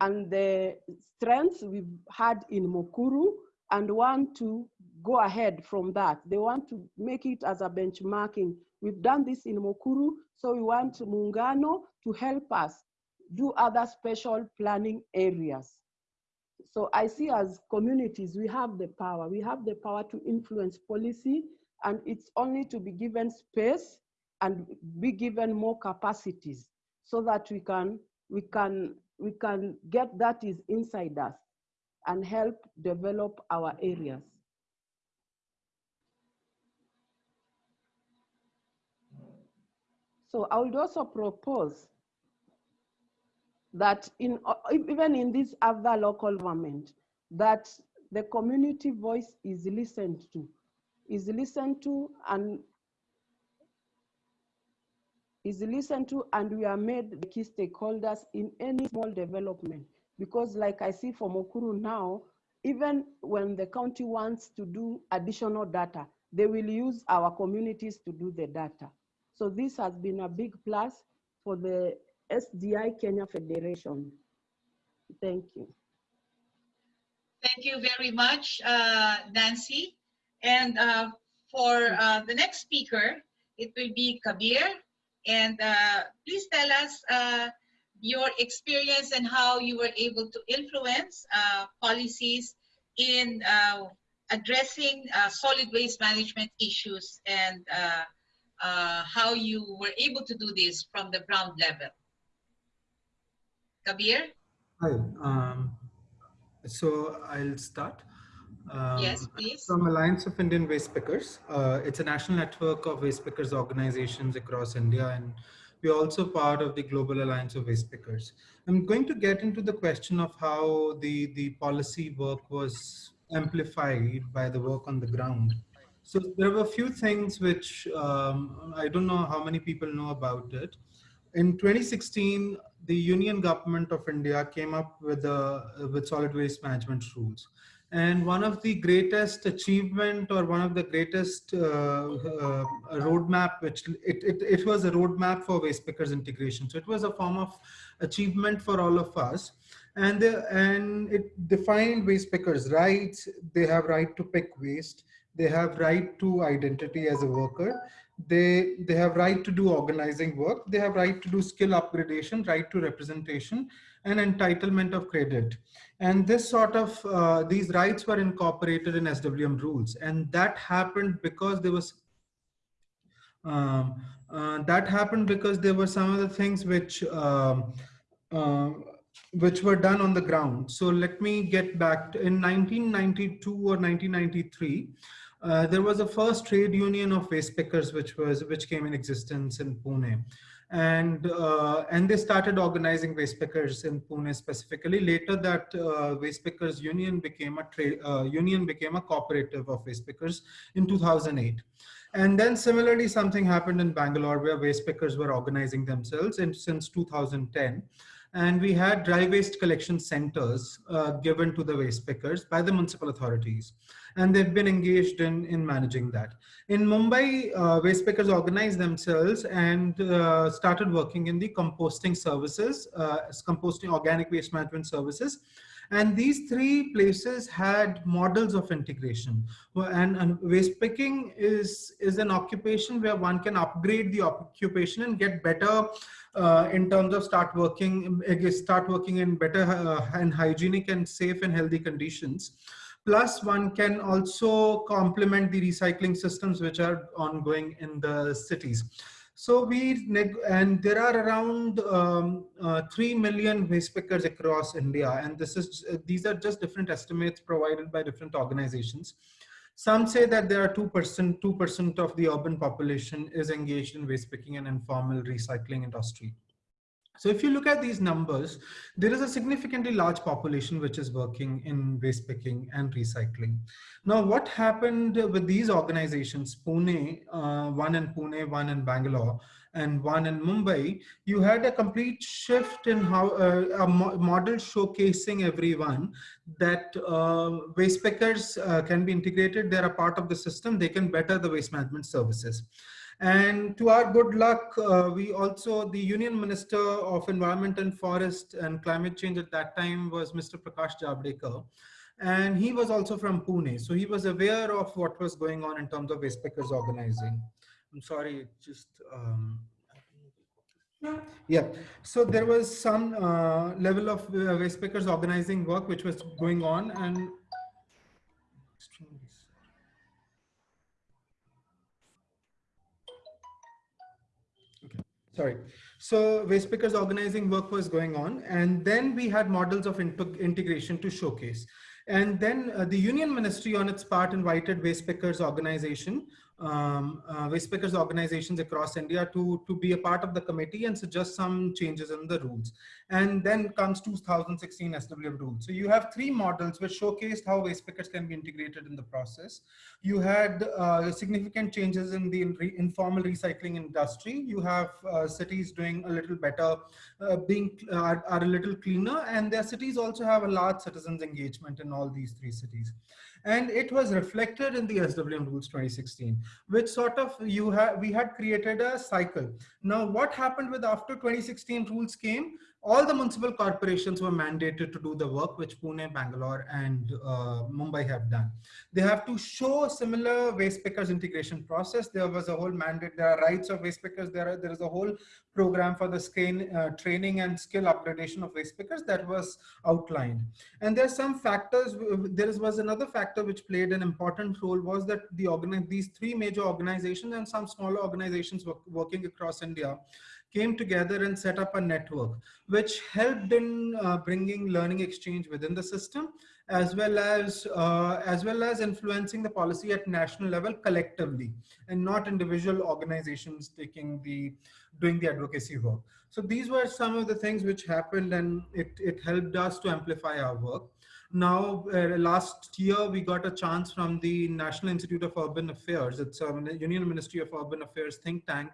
and the strengths we've had in Mukuru and want to go ahead from that. They want to make it as a benchmarking. We've done this in Mukuru, so we want Muungano to help us do other special planning areas. So I see as communities, we have the power. We have the power to influence policy, and it's only to be given space and be given more capacities so that we can, we can, we can get that is inside us and help develop our areas. So I would also propose that in even in this other local government, that the community voice is listened to, is listened to and is listened to and we are made the key stakeholders in any small development. Because like I see for Mukuru now, even when the county wants to do additional data, they will use our communities to do the data. So this has been a big plus for the SDI Kenya Federation. Thank you. Thank you very much, uh, Nancy. And uh, for uh, the next speaker, it will be Kabir. And uh, please tell us uh, your experience and how you were able to influence uh, policies in uh, addressing solid waste management issues and how you were able to do this from the ground level. Kabir? Hi. Um, so I'll start. Um, Yes, please. From Alliance of Indian Waste Pickers. Uh, it's a national network of waste pickers organizations across India, and we're also part of the Global Alliance of Waste Pickers. I'm going to get into the question of how the, the policy work was amplified by the work on the ground. So there were a few things which um, I don't know how many people know about it. In 2016, the Union Government of India came up with, a, with solid waste management rules. And one of the greatest achievement or one of the greatest uh, uh, roadmap, which it, it, it was a roadmap for waste pickers integration. So it was a form of achievement for all of us. And, the, and it defined waste pickers' rights. They have right to pick waste. They have right to identity as a worker. They, they have right to do organizing work. They have right to do skill upgradation, right to representation, and entitlement of credit. And this sort of, uh, these rights were incorporated in SWM rules. And that happened because there was, um, uh, that happened because there were some of the things which, um, uh, which were done on the ground. So let me get back to, in 1992 or 1993, uh, there was a first trade union of waste pickers which was which came in existence in Pune and uh, and they started organizing waste pickers in Pune specifically. Later, that uh, waste pickers union became a trade uh, union became a cooperative of waste pickers in 2008. And then similarly, something happened in Bangalore where waste pickers were organizing themselves and since 2010. And we had dry waste collection centers uh, given to the waste pickers by the municipal authorities. And they've been engaged in, in managing that. In Mumbai, uh, waste pickers organized themselves and uh, started working in the composting services, uh, composting organic waste management services. And these three places had models of integration. And, and, waste picking is, is an occupation where one can upgrade the occupation and get better uh, in terms of start working, start working in better uh, and hygienic and safe and healthy conditions. Plus one can also complement the recycling systems which are ongoing in the cities. So we, and there are around um, uh, 3 million waste pickers across India. And this is, these are just different estimates provided by different organizations. Some say that there are 2%, 2% of the urban population is engaged in waste picking and informal recycling industry. So if you look at these numbers, there is a significantly large population which is working in waste picking and recycling. Now, what happened with these organizations, Pune, uh, one in Pune, one in Bangalore, and one in Mumbai, you had a complete shift in how uh, a mo model showcasing everyone that uh, waste pickers uh, can be integrated. They're a part of the system. They can better the waste management services. And to our good luck, uh, we also, the Union Minister of Environment and Forest and Climate Change at that time was Mr. Prakash Javadekar. And he was also from Pune. So he was aware of what was going on in terms of waste pickers organizing. I'm sorry, just, um, yeah. So there was some uh, level of uh, waste pickers organizing work which was going on and sorry. So waste pickers organizing work was going on. And then we had models of integration to showcase. And then uh, the union ministry on its part invited waste pickers organization um, uh, waste pickers organizations across India to, to be a part of the committee and suggest some changes in the rules. And then comes 2016 SWM rules. So you have three models which showcased how waste pickers can be integrated in the process. You had uh, significant changes in the re informal recycling industry. You have uh, cities doing a little better, uh, being are, are a little cleaner, and their cities also have a large citizens engagement in all these three cities and it was reflected in the SWM rules 2016, which sort of you have we had created a cycle. Now, what happened with after 2016 rules came? All the municipal corporations were mandated to do the work which Pune, Bangalore, and uh, Mumbai have done. They have to show similar waste pickers integration process. There was a whole mandate. There are rights of waste pickers. There, are, there is a whole program for the uh, training and skill upgradation of waste pickers that was outlined. And there are some factors. There was another factor which played an important role was that the these three major organizations and some smaller organizations work, working across India came together and set up a network, which helped in uh, bringing learning exchange within the system, as well as uh, as well as influencing the policy at national level collectively, and not individual organizations taking the doing the advocacy work. So these were some of the things which happened, and it it helped us to amplify our work. Now, uh, last year, we got a chance from the National Institute of Urban Affairs. It's a Union Ministry of Urban Affairs think tank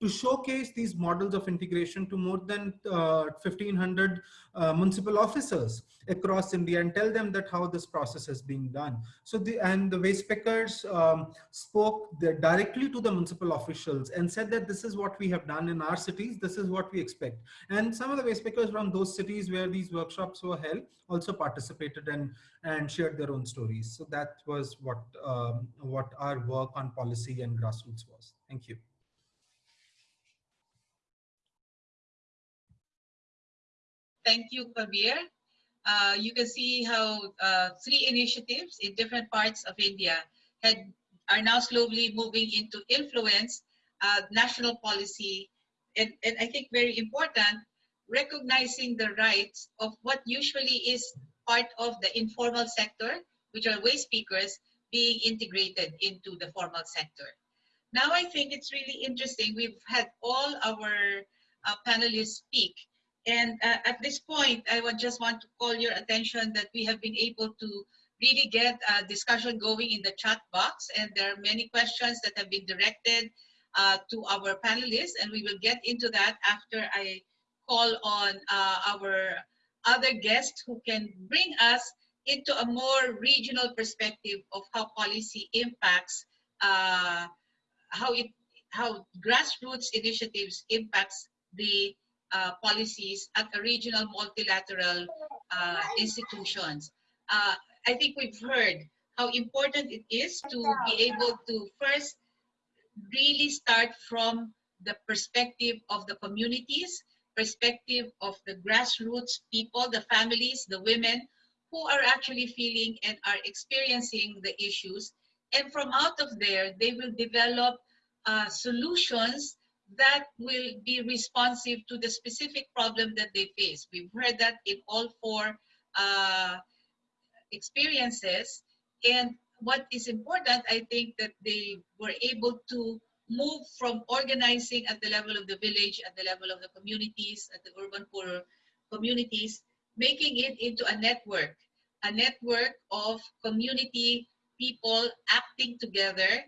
to showcase these models of integration to more than uh, 1500 uh, municipal officers across India and tell them that how this process is being done. So the and the waste pickers um, spoke directly to the municipal officials and said that this is what we have done in our cities. This is what we expect. And some of the waste pickers from those cities where these workshops were held also participated and and shared their own stories. So that was what um, what our work on policy and grassroots was. Thank you. Thank you, Kabir. Uh, you can see how uh, three initiatives in different parts of India had, are now slowly moving into influence uh, national policy. And, and I think very important, recognizing the rights of what usually is part of the informal sector, which are waste pickers, being integrated into the formal sector. Now I think it's really interesting. We've had all our uh, panelists speak and uh, at this point, I would just want to call your attention that we have been able to really get a discussion going in the chat box. And there are many questions that have been directed uh, to our panelists. And we will get into that after I call on uh, our other guests who can bring us into a more regional perspective of how policy impacts uh, how it how grassroots initiatives impacts the uh, policies at regional multilateral uh, institutions. Uh, I think we've heard how important it is to be able to first really start from the perspective of the communities, perspective of the grassroots people, the families, the women who are actually feeling and are experiencing the issues. And from out of there, they will develop uh, solutions that will be responsive to the specific problem that they face. We've heard that in all four uh, experiences. And what is important, I think that they were able to move from organizing at the level of the village, at the level of the communities, at the urban poor communities, making it into a network, a network of community people acting together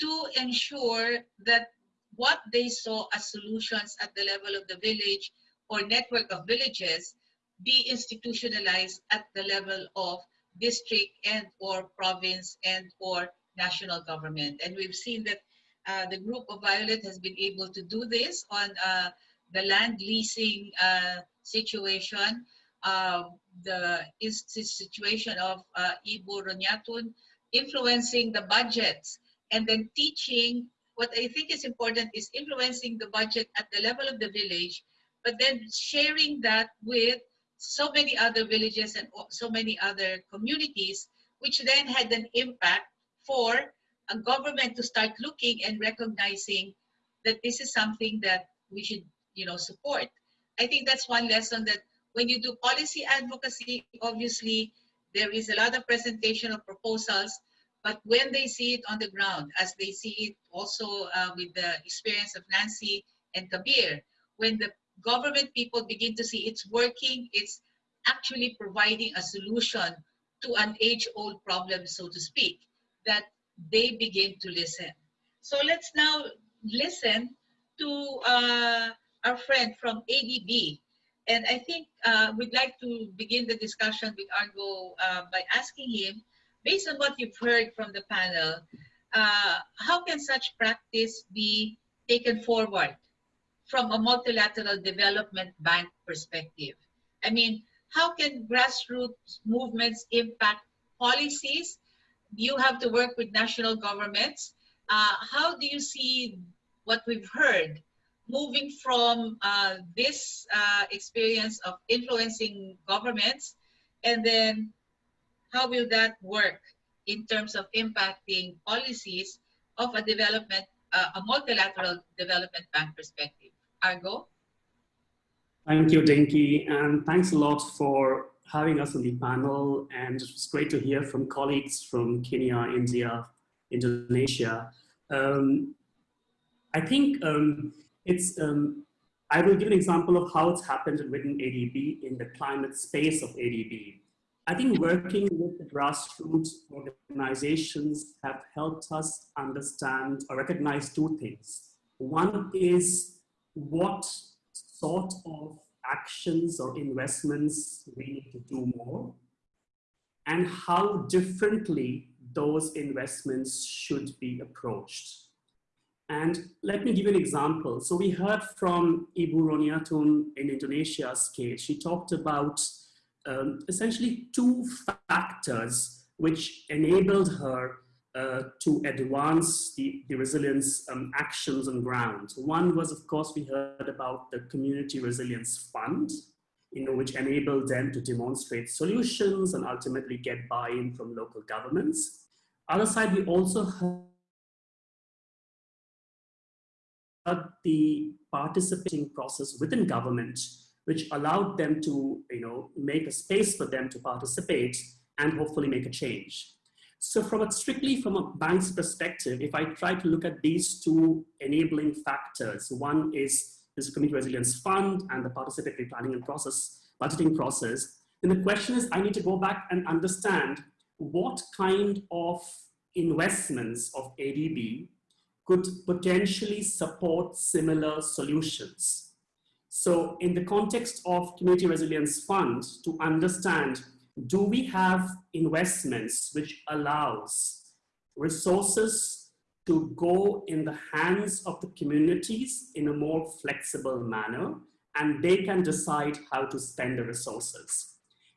to ensure that what they saw as solutions at the level of the village or network of villages be institutionalized at the level of district and or province and or national government. And we've seen that uh, the group of Violet has been able to do this on uh, the land leasing uh, situation, uh, the situation of uh, Ibu Ronyatun influencing the budgets and then teaching what I think is important is influencing the budget at the level of the village, but then sharing that with so many other villages and so many other communities, which then had an impact for a government to start looking and recognizing that this is something that we should, you know, support. I think that's one lesson that when you do policy advocacy, obviously there is a lot of presentation of proposals, But when they see it on the ground, as they see it also uh, with the experience of Nancy and Kabir, when the government people begin to see it's working, it's actually providing a solution to an age-old problem, so to speak, that they begin to listen. So let's now listen to uh, our friend from ADB. And I think uh, we'd like to begin the discussion with Argo uh, by asking him, based on what you've heard from the panel, uh, how can such practice be taken forward from a multilateral development bank perspective? I mean, how can grassroots movements impact policies? You have to work with national governments. Uh, how do you see what we've heard moving from uh, this uh, experience of influencing governments and then how will that work in terms of impacting policies of a development, uh, a multilateral development bank perspective? Argo? Thank you, Dinky, and thanks a lot for having us on the panel. And it's great to hear from colleagues from Kenya, India, Indonesia. Um, I think um, it's, um, I will give an example of how it's happened within ADB in the climate space of ADB. I think working with the grassroots organizations have helped us understand or recognize two things. One is what sort of actions or investments we need to do more and how differently those investments should be approached. And let me give you an example. So we heard from Ibu Roniatun in Indonesia's case. She talked about um, essentially two factors which enabled her uh, to advance the, the resilience um, actions on ground. One was, of course, we heard about the Community Resilience Fund, you know, which enabled them to demonstrate solutions and ultimately get buy-in from local governments. Other side, we also heard the participating process within government, which allowed them to, you know, make a space for them to participate and hopefully make a change. So from a strictly from a bank's perspective, if I try to look at these two enabling factors, one is this community resilience fund and the participatory planning and process, budgeting process, then the question is I need to go back and understand what kind of investments of ADB could potentially support similar solutions. So in the context of Community Resilience Fund, to understand do we have investments which allows resources to go in the hands of the communities in a more flexible manner and they can decide how to spend the resources.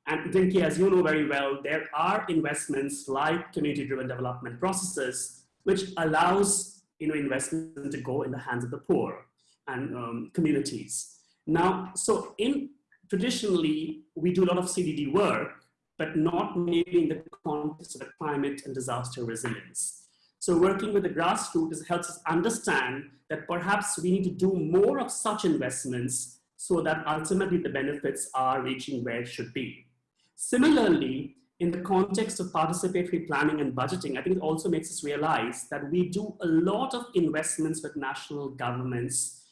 And Dinky, as you know very well, there are investments like community-driven development processes, which allows you know, investment to go in the hands of the poor and um, communities. Now, so in traditionally, we do a lot of CDD work, but not maybe in the context of the climate and disaster resilience. So working with the grassroots helps us understand that perhaps we need to do more of such investments so that ultimately the benefits are reaching where it should be. Similarly, in the context of participatory planning and budgeting, I think it also makes us realize that we do a lot of investments with national governments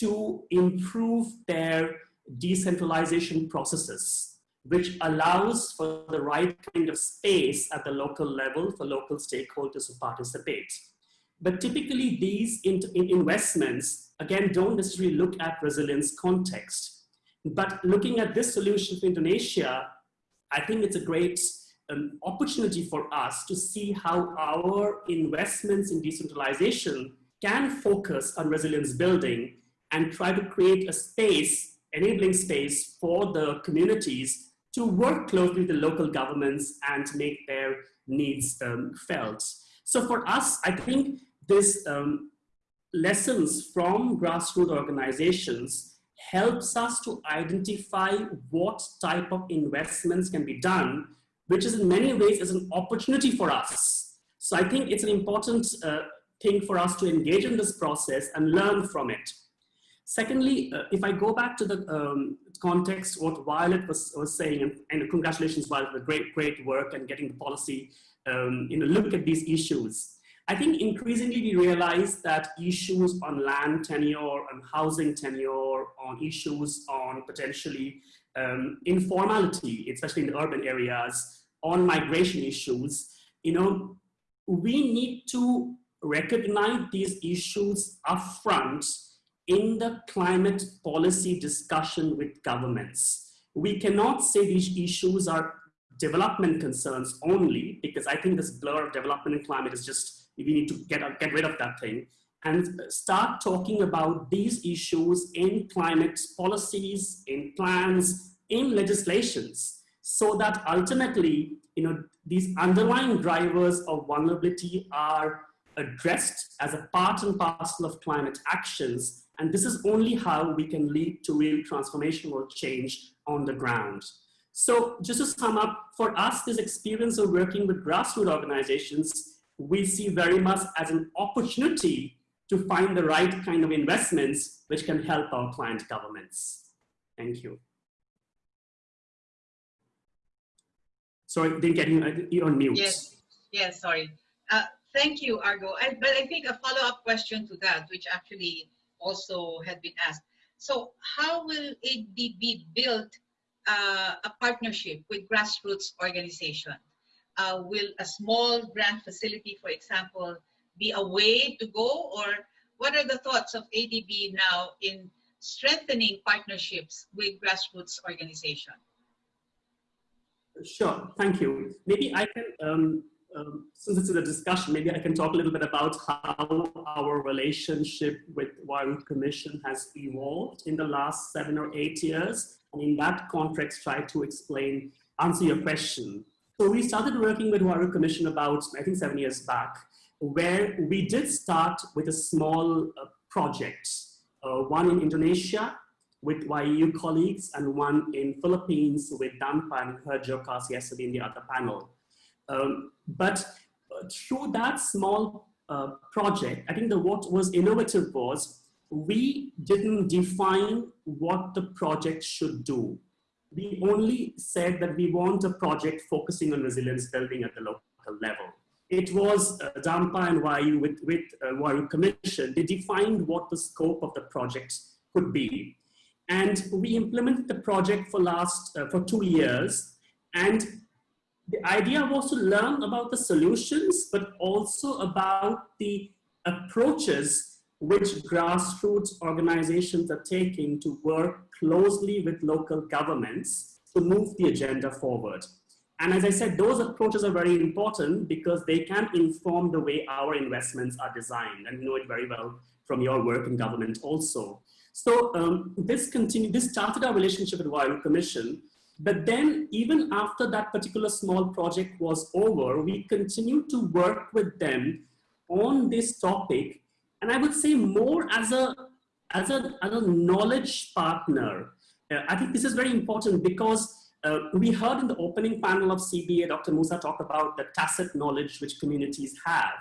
to improve their decentralization processes which allows for the right kind of space at the local level for local stakeholders to participate. But typically these in investments, again, don't necessarily look at resilience context. But looking at this solution for Indonesia, I think it's a great um, opportunity for us to see how our investments in decentralization can focus on resilience building and try to create a space, enabling space for the communities to work closely with the local governments and make their needs um, felt. So for us, I think this um, lessons from grassroots organizations helps us to identify what type of investments can be done, which is in many ways is an opportunity for us. So I think it's an important uh, thing for us to engage in this process and learn from it. Secondly, uh, if I go back to the um, context, what Violet was, was saying, and, and congratulations, Violet, for great, great work and getting the policy, um, you know, look at these issues. I think increasingly we realize that issues on land tenure, on housing tenure, on issues on potentially um, informality, especially in the urban areas, on migration issues, you know, we need to recognize these issues upfront in the climate policy discussion with governments. We cannot say these issues are development concerns only, because I think this blur of development and climate is just, we need to get, get rid of that thing and start talking about these issues in climate policies, in plans, in legislations, so that ultimately, you know, these underlying drivers of vulnerability are addressed as a part and parcel of climate actions. And this is only how we can lead to real transformational change on the ground. So just to sum up, for us, this experience of working with grassroots organizations, we see very much as an opportunity to find the right kind of investments which can help our client governments. Thank you. Sorry, didn't get you, you're on mute. Yes, yes, sorry. Uh, thank you, Argo. I, but I think a follow-up question to that, which actually also had been asked. So how will ADB build uh, a partnership with grassroots organization? Uh, will a small grant facility, for example, be a way to go or what are the thoughts of ADB now in strengthening partnerships with grassroots organization? Sure, thank you. Maybe I can, um, um, since it's a discussion, maybe I can talk a little bit about how our relationship with Huairou Commission has evolved in the last seven or eight years. And in that context, try to explain, answer your question. So we started working with Huairou Commission about, I think seven years back, where we did start with a small uh, project, uh, one in Indonesia with YEU colleagues and one in Philippines with Dampa and her Jokas yesterday in the other panel. Um, but uh, through that small uh, project, I think the what was innovative was we didn't define what the project should do. We only said that we want a project focusing on resilience building at the local level. It was uh, Dampa and YEU with, with uh, Commission, they defined what the scope of the project could be. And we implemented the project for last, uh, for two years. And the idea was to learn about the solutions, but also about the approaches which grassroots organizations are taking to work closely with local governments to move the agenda forward. And as I said, those approaches are very important because they can inform the way our investments are designed. And you know it very well from your work in government also. So um, this continued, this started our relationship with Huairou Commission. But then even after that particular small project was over, we continued to work with them on this topic. And I would say more as a, as a, as a knowledge partner. Uh, I think this is very important because uh, we heard in the opening panel of CBA, Dr. Musa talk about the tacit knowledge which communities have.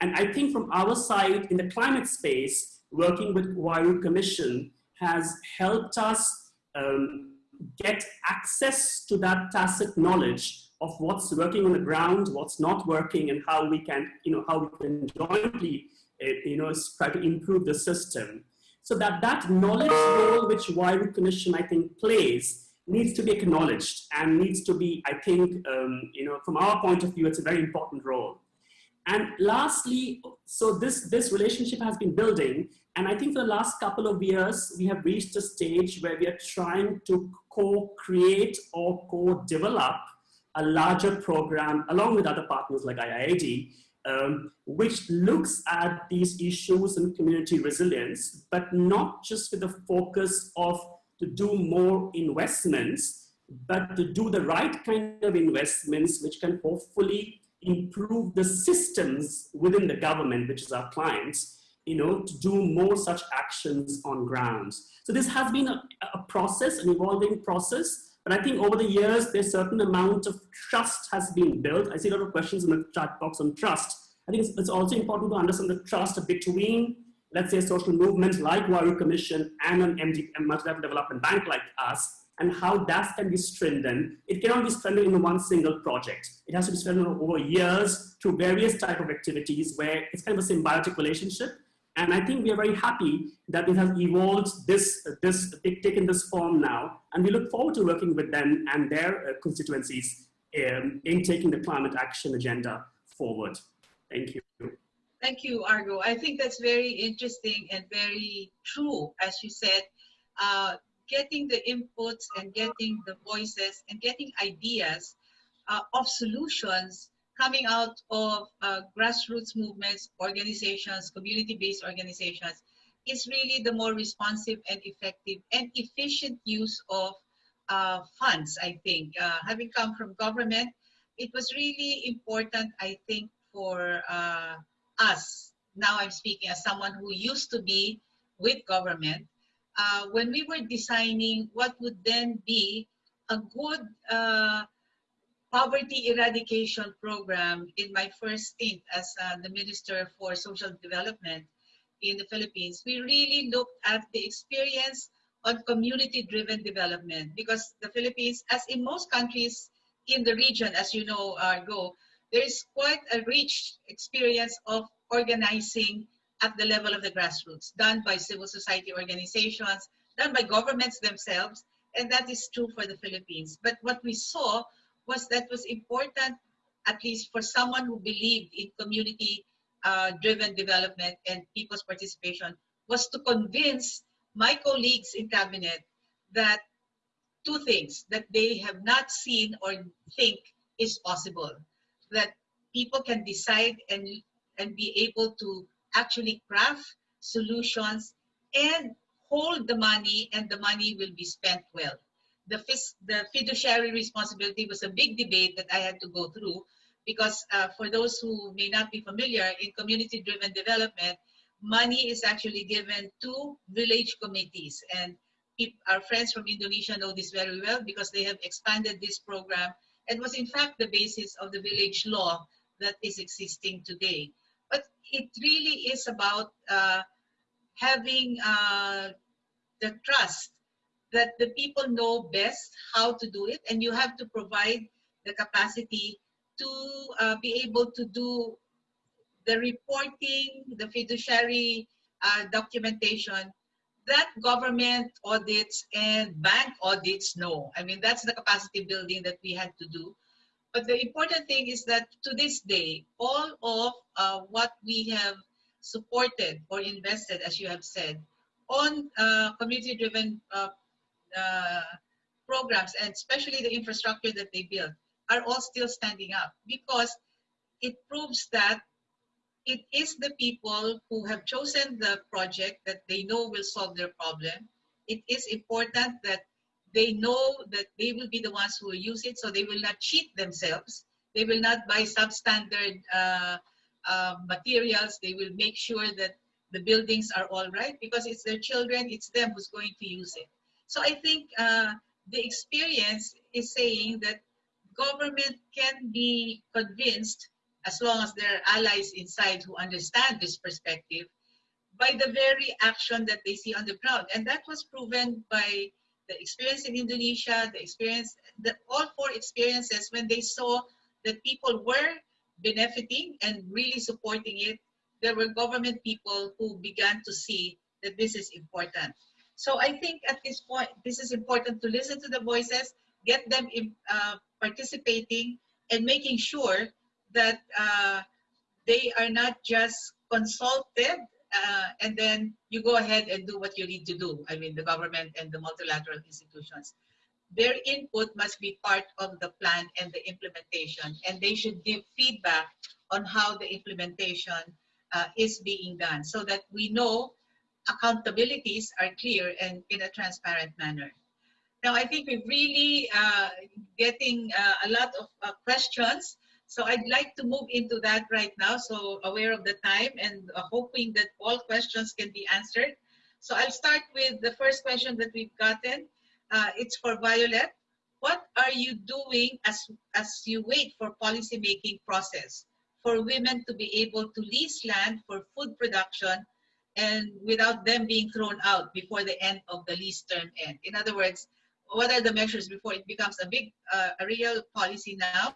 And I think from our side in the climate space, working with Huairou Commission has helped us um, get access to that tacit knowledge of what's working on the ground, what's not working, and how we can, you know, how we can jointly, uh, you know, try to improve the system. So that that knowledge role which Huairou Commission, I think, plays needs to be acknowledged and needs to be, I think, um, you know, from our point of view, it's a very important role. And lastly, so this, this relationship has been building. And I think for the last couple of years, we have reached a stage where we are trying to co-create or co-develop a larger program along with other partners like IIED, um, which looks at these issues and community resilience, but not just with the focus of to do more investments, but to do the right kind of investments which can hopefully improve the systems within the government, which is our clients, you know, to do more such actions on grounds. So this has been a, a process, an evolving process, but I think over the years, there's certain amount of trust has been built. I see a lot of questions in the chat box on trust. I think it's, it's also important to understand the trust between let's say, social movement like Huairou Commission and an MD, a multilateral development bank like us, and how that can be strengthened. It cannot be strengthened in one single project. It has to be strengthened over years through various type of activities where it's kind of a symbiotic relationship. And I think we are very happy that it has evolved this, this taken this form now. And we look forward to working with them and their uh, constituencies um, in taking the climate action agenda forward. Thank you. Thank you, Argo. I think that's very interesting and very true, as you said. Uh, getting the inputs and getting the voices and getting ideas uh, of solutions coming out of uh, grassroots movements, organizations, community-based organizations is really the more responsive and effective and efficient use of uh, funds, I think. Uh, having come from government, it was really important, I think, for uh, us, now I'm speaking as someone who used to be with government, uh, when we were designing what would then be a good uh, poverty eradication program in my first stint as uh, the Minister for Social Development in the Philippines, we really looked at the experience on community-driven development because the Philippines, as in most countries in the region, as you know, Argo, there is quite a rich experience of organizing at the level of the grassroots, done by civil society organizations, done by governments themselves, and that is true for the Philippines. But what we saw was that was important, at least for someone who believed in community-driven uh, development and people's participation, was to convince my colleagues in cabinet that two things that they have not seen or think is possible, that people can decide and, and be able to actually craft solutions and hold the money and the money will be spent well. The, the fiduciary responsibility was a big debate that I had to go through because uh, for those who may not be familiar, in community-driven development, money is actually given to village committees. And our friends from Indonesia know this very well because they have expanded this program and was in fact the basis of the village law that is existing today it really is about uh, having uh, the trust that the people know best how to do it and you have to provide the capacity to uh, be able to do the reporting, the fiduciary uh, documentation that government audits and bank audits know. I mean, that's the capacity building that we had to do. But the important thing is that to this day, all of uh, what we have supported or invested, as you have said, on uh, community-driven uh, uh, programs, and especially the infrastructure that they build, are all still standing up because it proves that it is the people who have chosen the project that they know will solve their problem. It is important that they know that they will be the ones who will use it, so they will not cheat themselves. They will not buy substandard uh, uh, materials. They will make sure that the buildings are all right because it's their children, it's them who's going to use it. So I think uh, the experience is saying that government can be convinced as long as there are allies inside who understand this perspective by the very action that they see on the ground. And that was proven by the experience in Indonesia, the experience, the, all four experiences when they saw that people were benefiting and really supporting it, there were government people who began to see that this is important. So I think at this point, this is important to listen to the voices, get them in, uh, participating and making sure that uh, they are not just consulted uh, and then you go ahead and do what you need to do. I mean, the government and the multilateral institutions. Their input must be part of the plan and the implementation, and they should give feedback on how the implementation uh, is being done so that we know accountabilities are clear and in a transparent manner. Now, I think we're really uh, getting uh, a lot of uh, questions so I'd like to move into that right now, so aware of the time and uh, hoping that all questions can be answered. So I'll start with the first question that we've gotten. Uh, it's for Violet. What are you doing as, as you wait for policy making process for women to be able to lease land for food production and without them being thrown out before the end of the lease term end. In other words, what are the measures before it becomes a big, uh, a real policy now?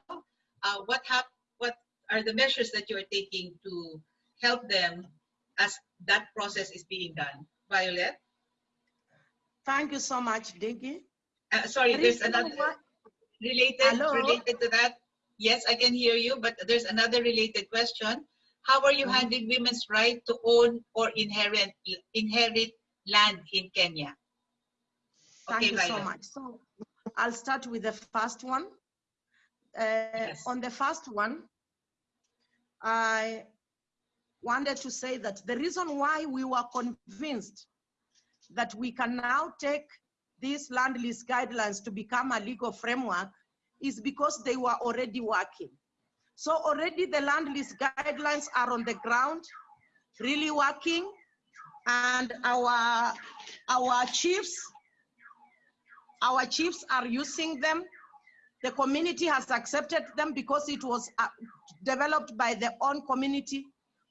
Uh, what hap what are the measures that you're taking to help them as that process is being done? Violet? Thank you so much, Dinky. Uh, sorry, there's another related Hello? related to that. Yes, I can hear you, but there's another related question. How are you Mhm. handling women's right to own or inherit inherit land in Kenya? Thank Okay, you so much. So I'll start with the first one. Uh, On the first one, I wanted to say that the reason why we were convinced that we can now take these land lease guidelines to become a legal framework is because they were already working. So already the land lease guidelines are on the ground, really working, and our our chiefs our chiefs are using them. The community has accepted them because it was uh, developed by their own community.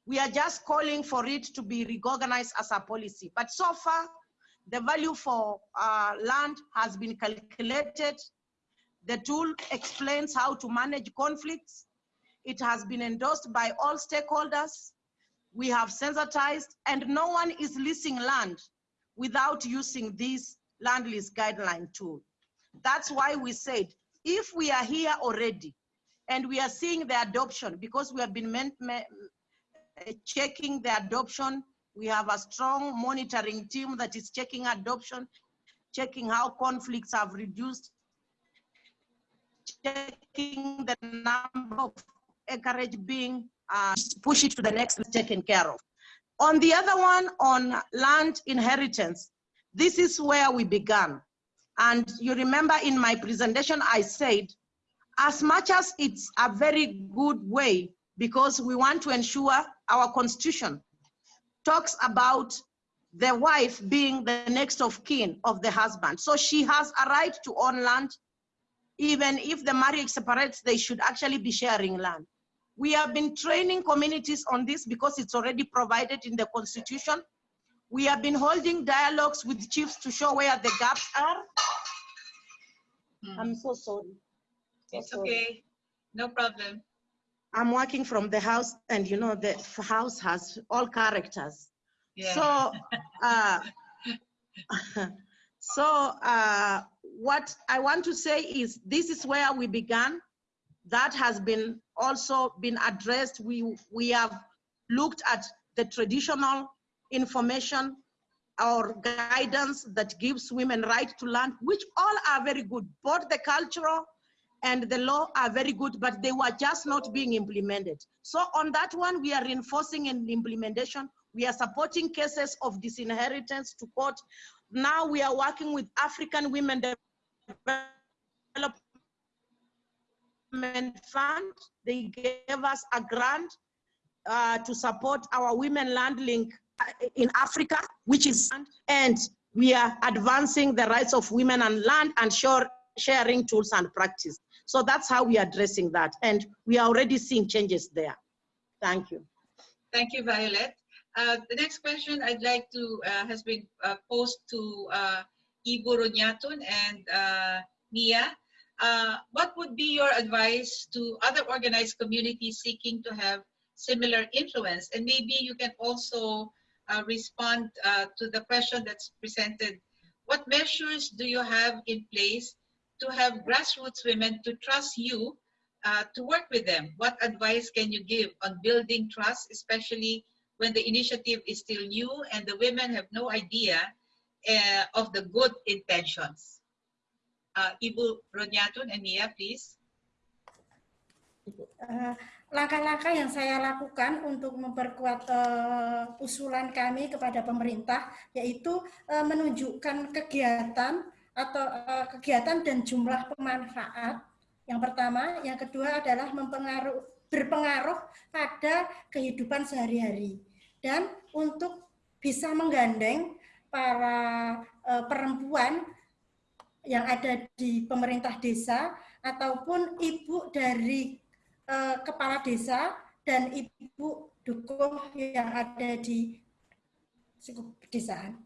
We are just calling for it to be recognized as a policy. But so far, the value for uh, land has been calculated. The tool explains how to manage conflicts. It has been endorsed by all stakeholders. We have sensitized, and no one is leasing land without using this land lease guideline tool. That's why we said, if we are here already and we are seeing the adoption, because we have been uh, checking the adoption, we have a strong monitoring team that is checking adoption, checking how conflicts have reduced, checking the number of acreage being uh, push it to the next taken care of. On the other one, on land inheritance, this is where we began. And you remember in my presentation, I said, as much as it's a very good way, because we want to ensure our constitution talks about the wife being the next of kin of the husband. So she has a right to own land. Even if the marriage separates, they should actually be sharing land. We have been training communities on this because it's already provided in the constitution. We have been holding dialogues with chiefs to show where the gaps are. Hmm. I'm so sorry. So It's sorry. okay. No problem. I'm working from the house and you know, the house has all characters. Yeah. So, uh, *laughs* so uh, what I want to say is this is where we began. That has been also been addressed. We, we have looked at the traditional information or guidance that gives women right to land, which all are very good. Both the cultural and the law are very good, but they were just not being implemented. So on that one, we are reinforcing in implementation. We are supporting cases of disinheritance to court. Now we are working with African Women Development Fund. They gave us a grant uh, to support our Women Land Link in Africa, which is, and we are advancing the rights of women and land and share, sharing tools and practice. So that's how we are addressing that. And we are already seeing changes there. Thank you. Thank you, Violet. Uh, the next question I'd like to uh, has been uh, posed to uh, Ibu Runyatun and uh, Mia. Uh, what would be your advice to other organized communities seeking to have similar influence? And maybe you can also uh, respond uh, to the question that's presented. What measures do you have in place to have grassroots women to trust you uh, to work with them? What advice can you give on building trust, especially when the initiative is still new and the women have no idea uh, of the good intentions? Uh, Ibu Ronyatun and Mia, please. Langkah-langkah yang saya lakukan untuk memperkuat eh, usulan kami kepada pemerintah yaitu eh, menunjukkan kegiatan atau eh, kegiatan dan jumlah pemanfaat. Yang pertama, yang kedua adalah mempengaruh berpengaruh pada kehidupan sehari-hari. Dan untuk bisa menggandeng para eh, perempuan yang ada di pemerintah desa ataupun ibu dari eh, kepala desa dan ibu dukung yang ada di Cukup pedesaan.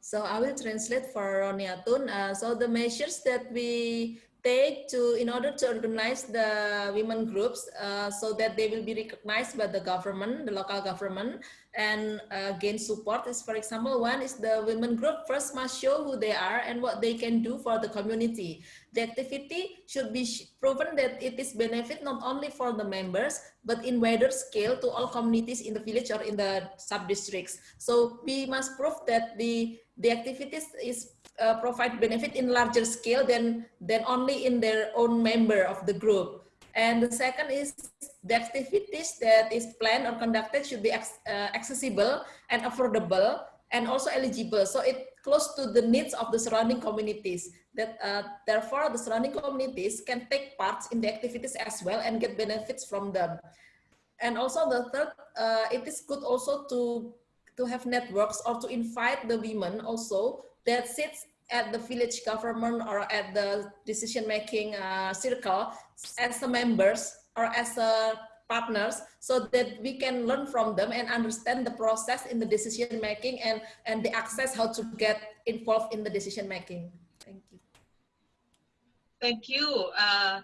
So I will translate for Roniatun. Uh, so the measures that we take to in order to organize the women groups uh, so that they will be recognized by the government, the local government, and uh, gain support is, for example, one is the women group first must show who they are and what they can do for the community. The activity should be proven that it is benefit not only for the members, but in wider scale to all communities in the village or in the sub-districts. So we must prove that the, the activities is uh, provide benefit in larger scale than, than only in their own member of the group. And the second is the activities that is planned or conducted should be uh, accessible and affordable and also eligible. So it close to the needs of the surrounding communities. That uh, therefore the surrounding communities can take part in the activities as well and get benefits from them. And also the third, uh, it is good also to to have networks or to invite the women also that sits at the village government or at the decision making uh, circle as the members or as a partners so that we can learn from them and understand the process in the decision making and and the access how to get involved in the decision making thank you uh,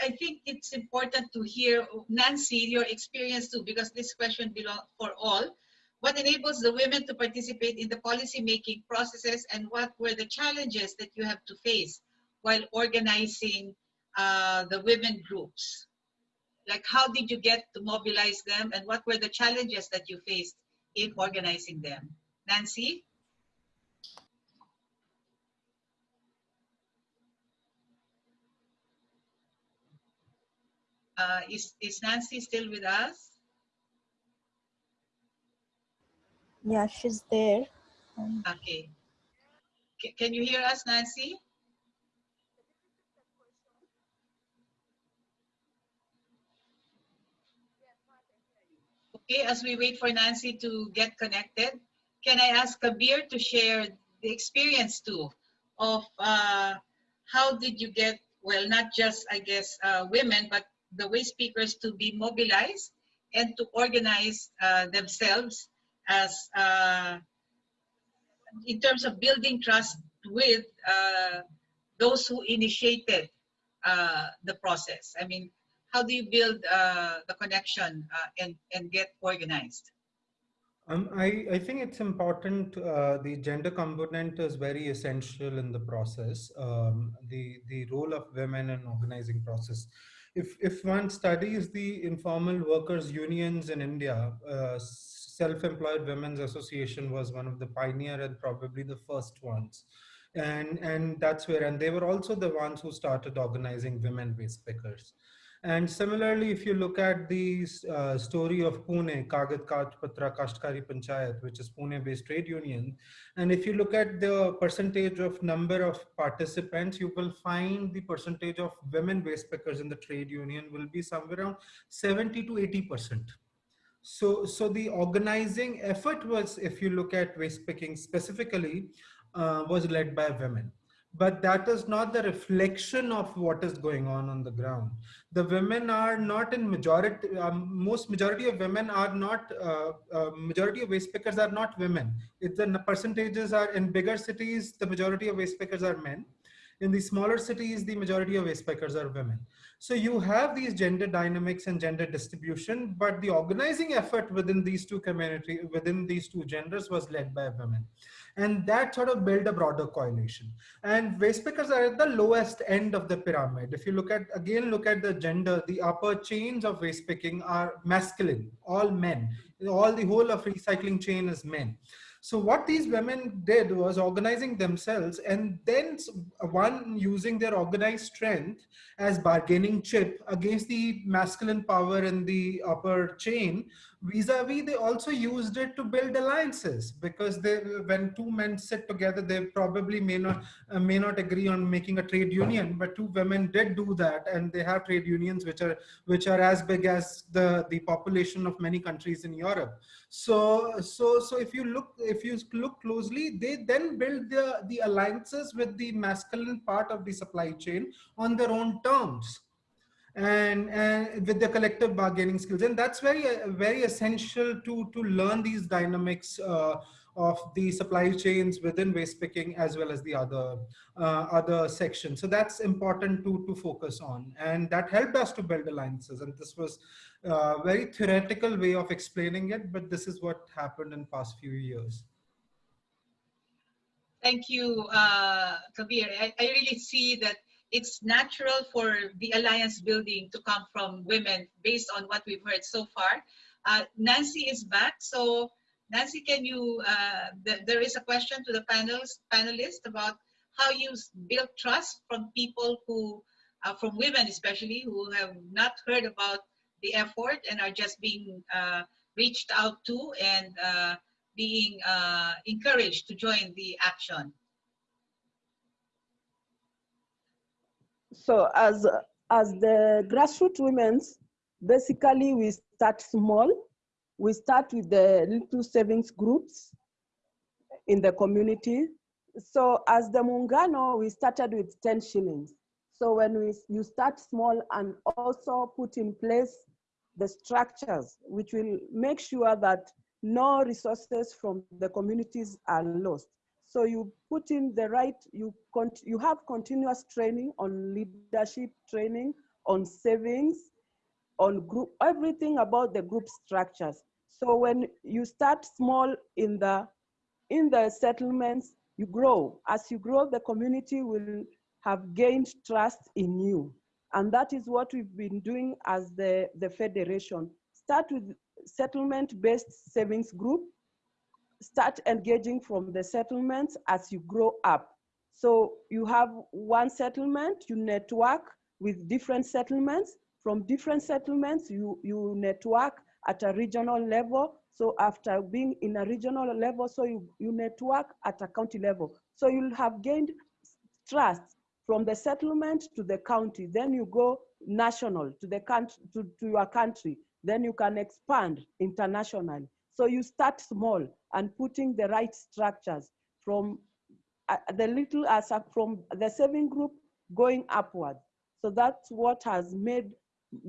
I think it's important to hear Nancy your experience too because this question belongs for all what enables the women to participate in the policy making processes and what were the challenges that you have to face while organizing uh, the women groups? Like how did you get to mobilize them and what were the challenges that you faced in organizing them? Nancy? Uh, is, is Nancy still with us? Yeah, she's there. Um, okay. C can you hear us, Nancy? Okay, as we wait for Nancy to get connected, can I ask Kabir to share the experience too of uh, how did you get, well, not just, I guess, uh, women, but the waste pickers to be mobilized and to organize uh, themselves as uh, in terms of building trust with uh, those who initiated uh, the process. I mean, how do you build uh, the connection uh, and, and get organized? Um, I, I think it's important, the gender component is very essential in the process, um, the, the role of women in organizing process. If, if one studies the informal workers unions in India, uh, Self-Employed Women's Association was one of the pioneer and probably the first ones. And, and that's where, and they were also the ones who started organizing women waste pickers. And similarly, if you look at the uh, story of Pune, Kagad Kach Patra Kashtakari Panchayat, which is Pune-based trade union, and if you look at the percentage of number of participants, you will find the percentage of women waste pickers in the trade union will be somewhere around 70 to 80 percent. So, so the organizing effort was, if you look at waste picking specifically, uh, was led by women but that is not the reflection of what is going on on the ground. The women are not in majority um, most majority of women are not uh, uh, majority of waste pickers are not women. If the percentages are in bigger cities the majority of waste pickers are men. In the smaller cities the majority of waste pickers are women. So you have these gender dynamics and gender distribution but the organizing effort within these two community within these two genders was led by women and that sort of build a broader coalition. And waste pickers are at the lowest end of the pyramid. If you look at, again, look at the gender, the upper chains of waste picking are masculine, all men. All the whole of recycling chain is men. So what these women did was organizing themselves and then one using their organized strength as bargaining chip against the masculine power in the upper chain vis-a-vis -vis, they also used it to build alliances because they when two men sit together they probably may not uh, may not agree on making a trade union but two women did do that and they have trade unions which are which are as big as the the population of many countries in europe. So so so if you look if you look closely they then build the the alliances with the masculine part of the supply chain on their own terms and, and with the collective bargaining skills. And that's very, uh, very essential to, to learn these dynamics uh, of the supply chains within waste picking as well as the other uh, other sections. So that's important to, to focus on. And that helped us to build alliances. And this was a very theoretical way of explaining it, but this is what happened in past few years. Thank you, uh, Kabir. I, I really see that it's natural for the alliance building to come from women based on what we've heard so far. Uh, Nancy is back. So Nancy, can you, uh, th there is a question to the panels, panelists about how you build trust from people who, uh, from women especially, who have not heard about the effort and are just being uh, reached out to and uh, being uh, encouraged to join the action? So as, as the grassroots women's, basically we start small. We start with the little savings groups in the community. So as the Muungano, we started with 10 shillings. So when we, you start small and also put in place the structures, which will make sure that no resources from the communities are lost. So you put in the right, you, you have continuous training on leadership training, on savings, on group, everything about the group structures. So when you start small in the, in the settlements, you grow. As you grow, the community will have gained trust in you. And that is what we've been doing as the, the federation. Start with settlement-based savings group, start engaging from the settlements as you grow up. So you have one settlement, you network with different settlements. From different settlements, you, you network at a regional level. So after being in a regional level, so you, you network at a county level. So you'll have gained trust from the settlement to the county. Then you go national to the country, to, to your country. Then you can expand internationally. So you start small and putting the right structures from uh, the little as a, from the saving group going upward. So that's what has made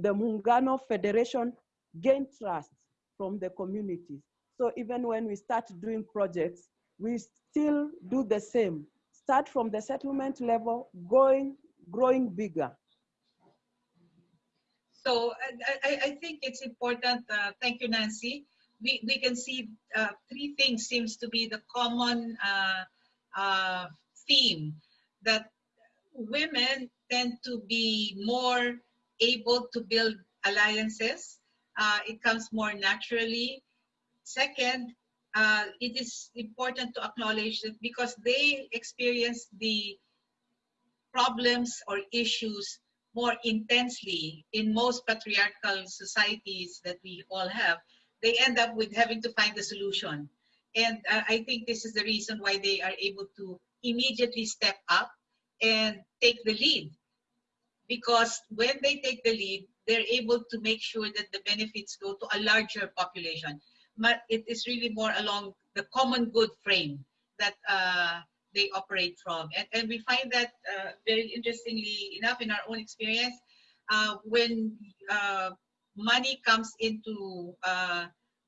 the Muungano Federation gain trust from the communities. So even when we start doing projects, we still do the same. Start from the settlement level, going, growing bigger. So I, I think it's important, uh, thank you, Nancy. We, we can see uh, three things seems to be the common uh, uh, theme that women tend to be more able to build alliances. Uh, it comes more naturally. Second, uh, it is important to acknowledge that because they experience the problems or issues more intensely in most patriarchal societies that we all have, they end up with having to find a solution. And uh, I think this is the reason why they are able to immediately step up and take the lead. Because when they take the lead, they're able to make sure that the benefits go to a larger population. But it is really more along the common good frame that uh, they operate from. And, and we find that uh, very interestingly enough in our own experience, uh, when uh, money comes into uh,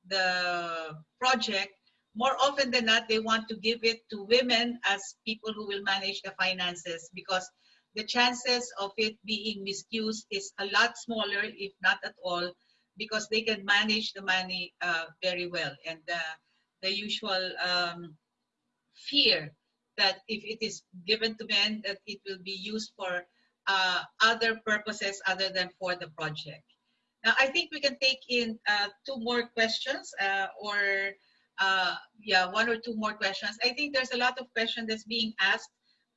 the project, more often than not, they want to give it to women as people who will manage the finances because the chances of it being misused is a lot smaller, if not at all, because they can manage the money uh, very well. And the usual um, fear that if it is given to men, that it will be used for uh, other purposes other than for the project. Now, I think we can take in uh, two more questions uh, or, uh, yeah, one or two more questions. I think there's a lot of questions that's being asked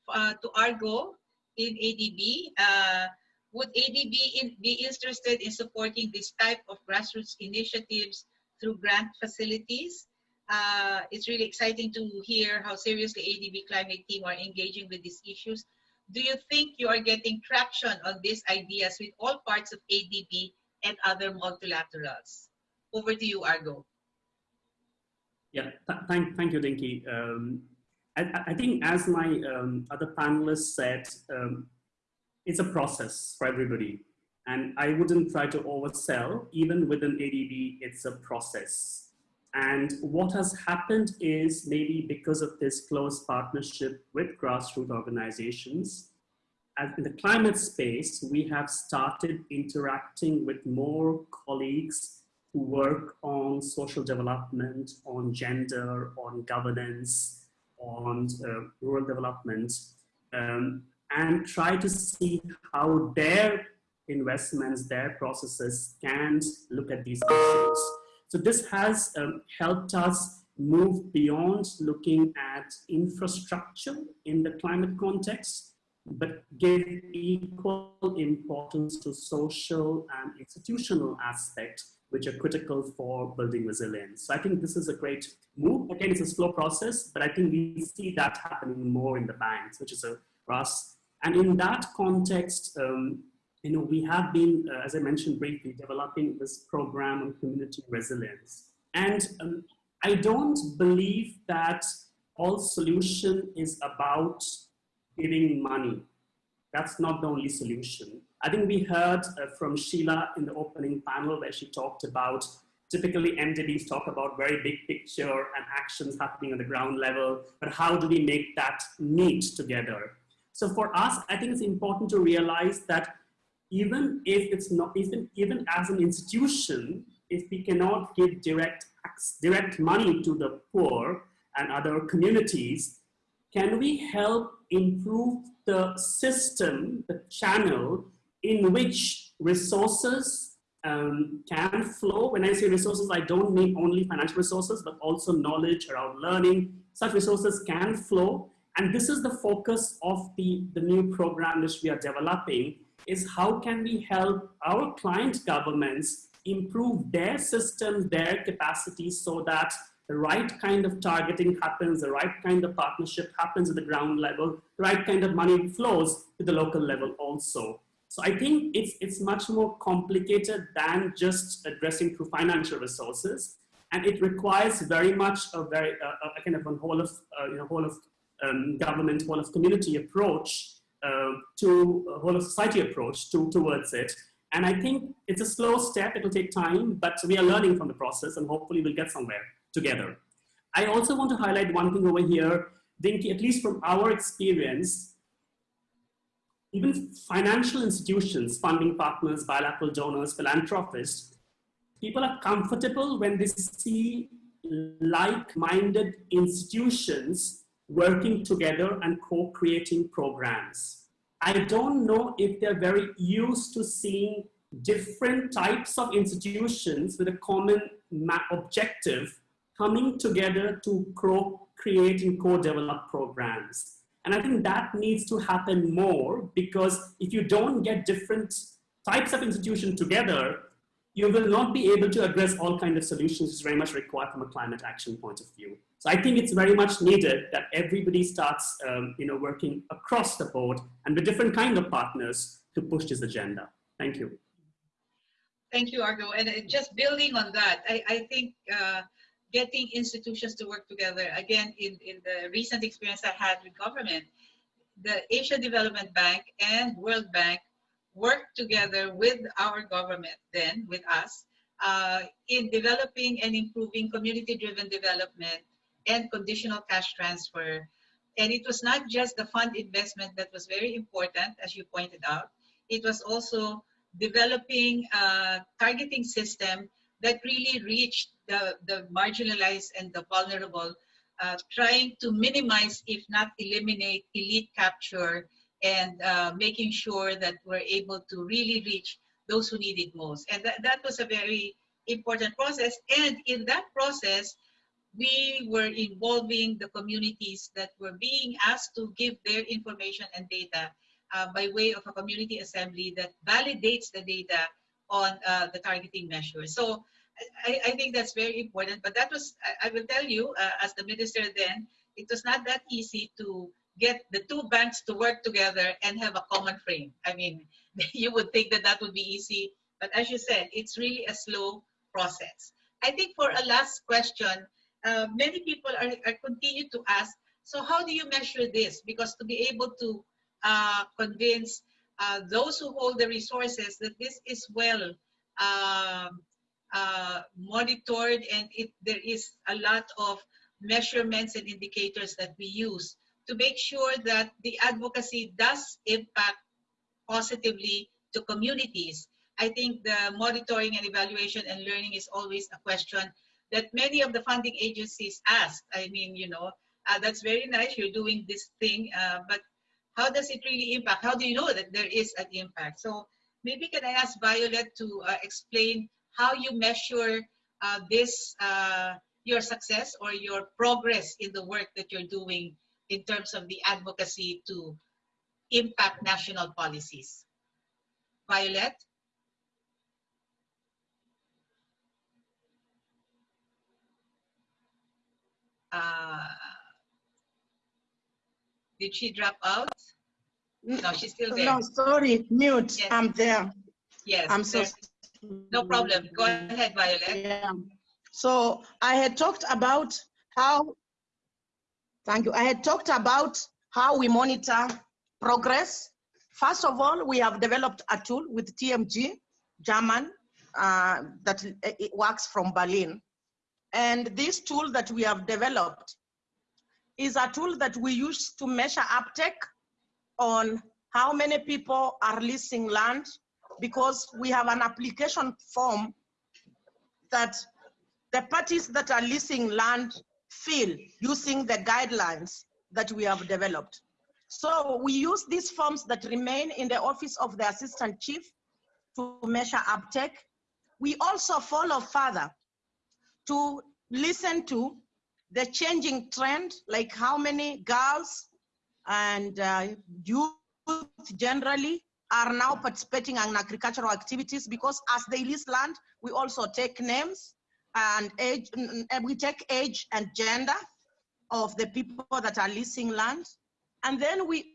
uh, to Argo in ADB. Uh, would ADB in, be interested in supporting this type of grassroots initiatives through grant facilities? Uh, it's really exciting to hear how seriously ADB climate team are engaging with these issues. Do you think you are getting traction on these ideas with all parts of ADB and other multilaterals? Over to you, Argo. Yeah, th thank, thank you, Dinky. Um, I, I, think as my um, other panelists said, um, it's a process for everybody. And I wouldn't try to oversell, even within ADB, it's a process. And what has happened is maybe because of this close partnership with grassroots organizations, in the climate space, we have started interacting with more colleagues who work on social development, on gender, on governance, on uh, rural development, um, and try to see how their investments, their processes can look at these issues. So this has um, helped us move beyond looking at infrastructure in the climate context, but give equal importance to social and institutional aspects which are critical for building resilience. So I think this is a great move. Again, it's a slow process, but I think we see that happening more in the banks, which is a for us. And in that context, um, you know, we have been, uh, as I mentioned briefly, developing this program on community resilience. And um, I don't believe that all solution is about giving money. That's not the only solution. I think we heard uh, from Sheila in the opening panel where she talked about typically MDBs talk about very big picture and actions happening on the ground level, but how do we make that meet together? So for us, I think it's important to realize that even if it's not, even, even as an institution, if we cannot give direct, direct money to the poor and other communities, can we help improve the system, the channel in which resources um, can flow. When I say resources, I don't mean only financial resources, but also knowledge around learning. Such resources can flow. And this is the focus of the, the new program which we are developing is how can we help our client governments improve their systems, their capacity so that the right kind of targeting happens, the right kind of partnership happens at the ground level, the right kind of money flows to the local level also. So I think it's, it's much more complicated than just addressing through financial resources. And it requires very much a very, uh, a kind of a whole of, uh, you know, whole of um, government, whole of community approach uh, to a whole of society approach to, towards it. And I think it's a slow step, it'll take time, but we are learning from the process and hopefully we'll get somewhere together. I also want to highlight one thing over here, Dinky, at least from our experience, even financial institutions, funding partners, bilateral donors, philanthropists, people are comfortable when they see like-minded institutions working together and co-creating programs. I don't know if they're very used to seeing different types of institutions with a common objective coming together to co-create and co-develop programs. And I think that needs to happen more because if you don't get different types of institutions together, you will not be able to address all kinds of solutions is very much required from a climate action point of view. So I think it's very much needed that everybody starts um, you know, working across the board and with different kind of partners to push this agenda. Thank you. Thank you, Argo. And uh, just building on that, I, I think uh, getting institutions to work together. Again, in, in the recent experience I had with government, the Asia Development Bank and World Bank worked together with our government then, with us, uh, in developing and improving community-driven development and conditional cash transfer. And it was not just the fund investment that was very important, as you pointed out. It was also developing a targeting system that really reached the, the marginalized and the vulnerable, uh, trying to minimize, if not eliminate, elite capture and uh, making sure that we're able to really reach those who need it most. And that, that was a very important process. And in that process, we were involving the communities that were being asked to give their information and data uh, by way of a community assembly that validates the data on uh, the targeting measures. So I, I, think that's very important. But that was, I, I will tell you, uh, as the minister then, it was not that easy to get the two banks to work together and have a common frame. I mean, *laughs* you would think that that would be easy. But as you said, it's really a slow process. I think for a last question, uh, many people are, are continue to ask, so how do you measure this? Because to be able to uh, convince uh, those who hold the resources that this is well um, uh, monitored and it, there is a lot of measurements and indicators that we use to make sure that the advocacy does impact positively to communities. I think the monitoring and evaluation and learning is always a question that many of the funding agencies ask. I mean, you know, uh, that's very nice, you're doing this thing, uh, but how does it really impact? How do you know that there is an impact? So maybe can I ask Violet to uh, explain how you measure uh, this, uh, your success or your progress in the work that you're doing in terms of the advocacy to impact national policies. Violet? Uh, did she drop out? No, she's still there. No, sorry, mute. Yes. I'm there. Yes. I'm so. No problem. Go ahead, Violet. Yeah. So I had talked about how, thank you. I had talked about how we monitor progress. First of all, we have developed a tool with TMG, German, uh, that it it works from Berlin. And this tool that we have developed is a tool that we use to measure uptake on how many people are leasing land because we have an application form that the parties that are leasing land fill using the guidelines that we have developed. So we use these forms that remain in the office of the assistant chief to measure uptake. We also follow further to listen to the changing trend, like how many girls and uh, youth generally are now participating in agricultural activities because as they lease land, we also take names and age, and eh, we take age and gender of the people that are leasing land. And then we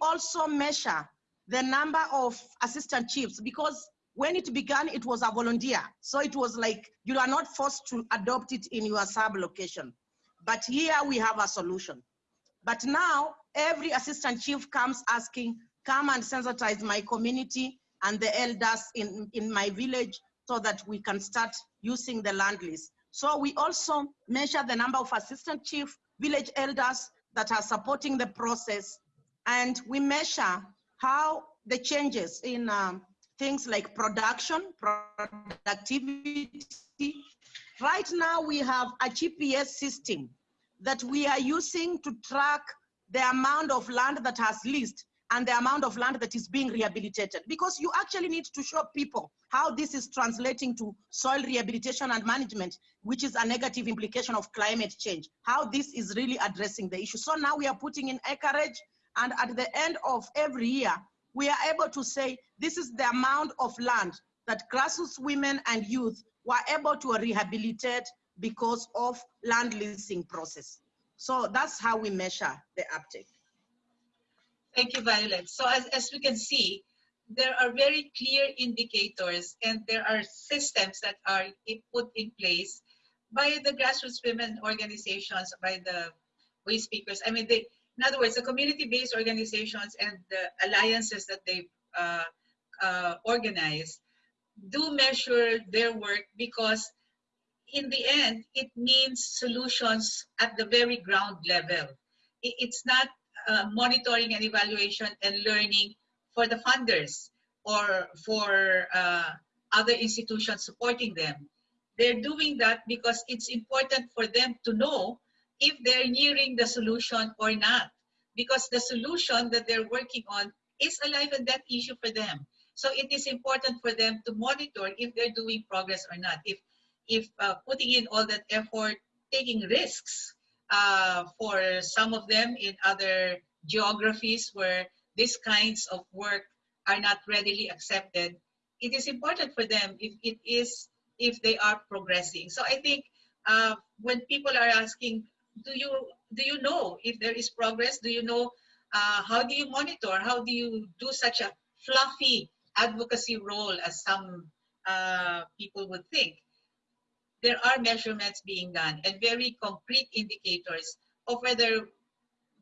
also measure the number of assistant chiefs because when it began, it was a volunteer. So it was like you are not forced to adopt it in your sub location. But here we have a solution. But now every assistant chief comes asking, come and sensitize my community and the elders in, in my village so that we can start using the land list. So we also measure the number of assistant chief, village elders that are supporting the process. And we measure how the changes in um, things like production, productivity. Right now we have a GPS system that we are using to track the amount of land that has leased and the amount of land that is being rehabilitated. Because you actually need to show people how this is translating to soil rehabilitation and management which is a negative implication of climate change how this is really addressing the issue. So now we are putting in acreage and at the end of every year we are able to say this is the amount of land that grassroots women and youth were able to rehabilitate because of land leasing process. So that's how we measure the uptake Thank you, Violet. So as, as we can see, there are very clear indicators and there are systems that are put in place by the grassroots women organizations, by the waste pickers. I mean, they, in other words, the community-based organizations and the alliances that they uh, uh, organize do measure their work because in the end, it means solutions at the very ground level. It's not uh, monitoring and evaluation and learning for the funders or for uh, other institutions supporting them. They're doing that because it's important for them to know if they're nearing the solution or not, because the solution that they're working on is a life and death issue for them. So it is important for them to monitor if they're doing progress or not. If if uh, putting in all that effort, taking risks uh, for some of them in other geographies where these kinds of work are not readily accepted, it is important for them if it is if they are progressing. So I think uh, when people are asking, do you do you know if there is progress? Do you know uh, how do you monitor? How do you do such a fluffy advocacy role as some uh, people would think? There are measurements being done and very concrete indicators of whether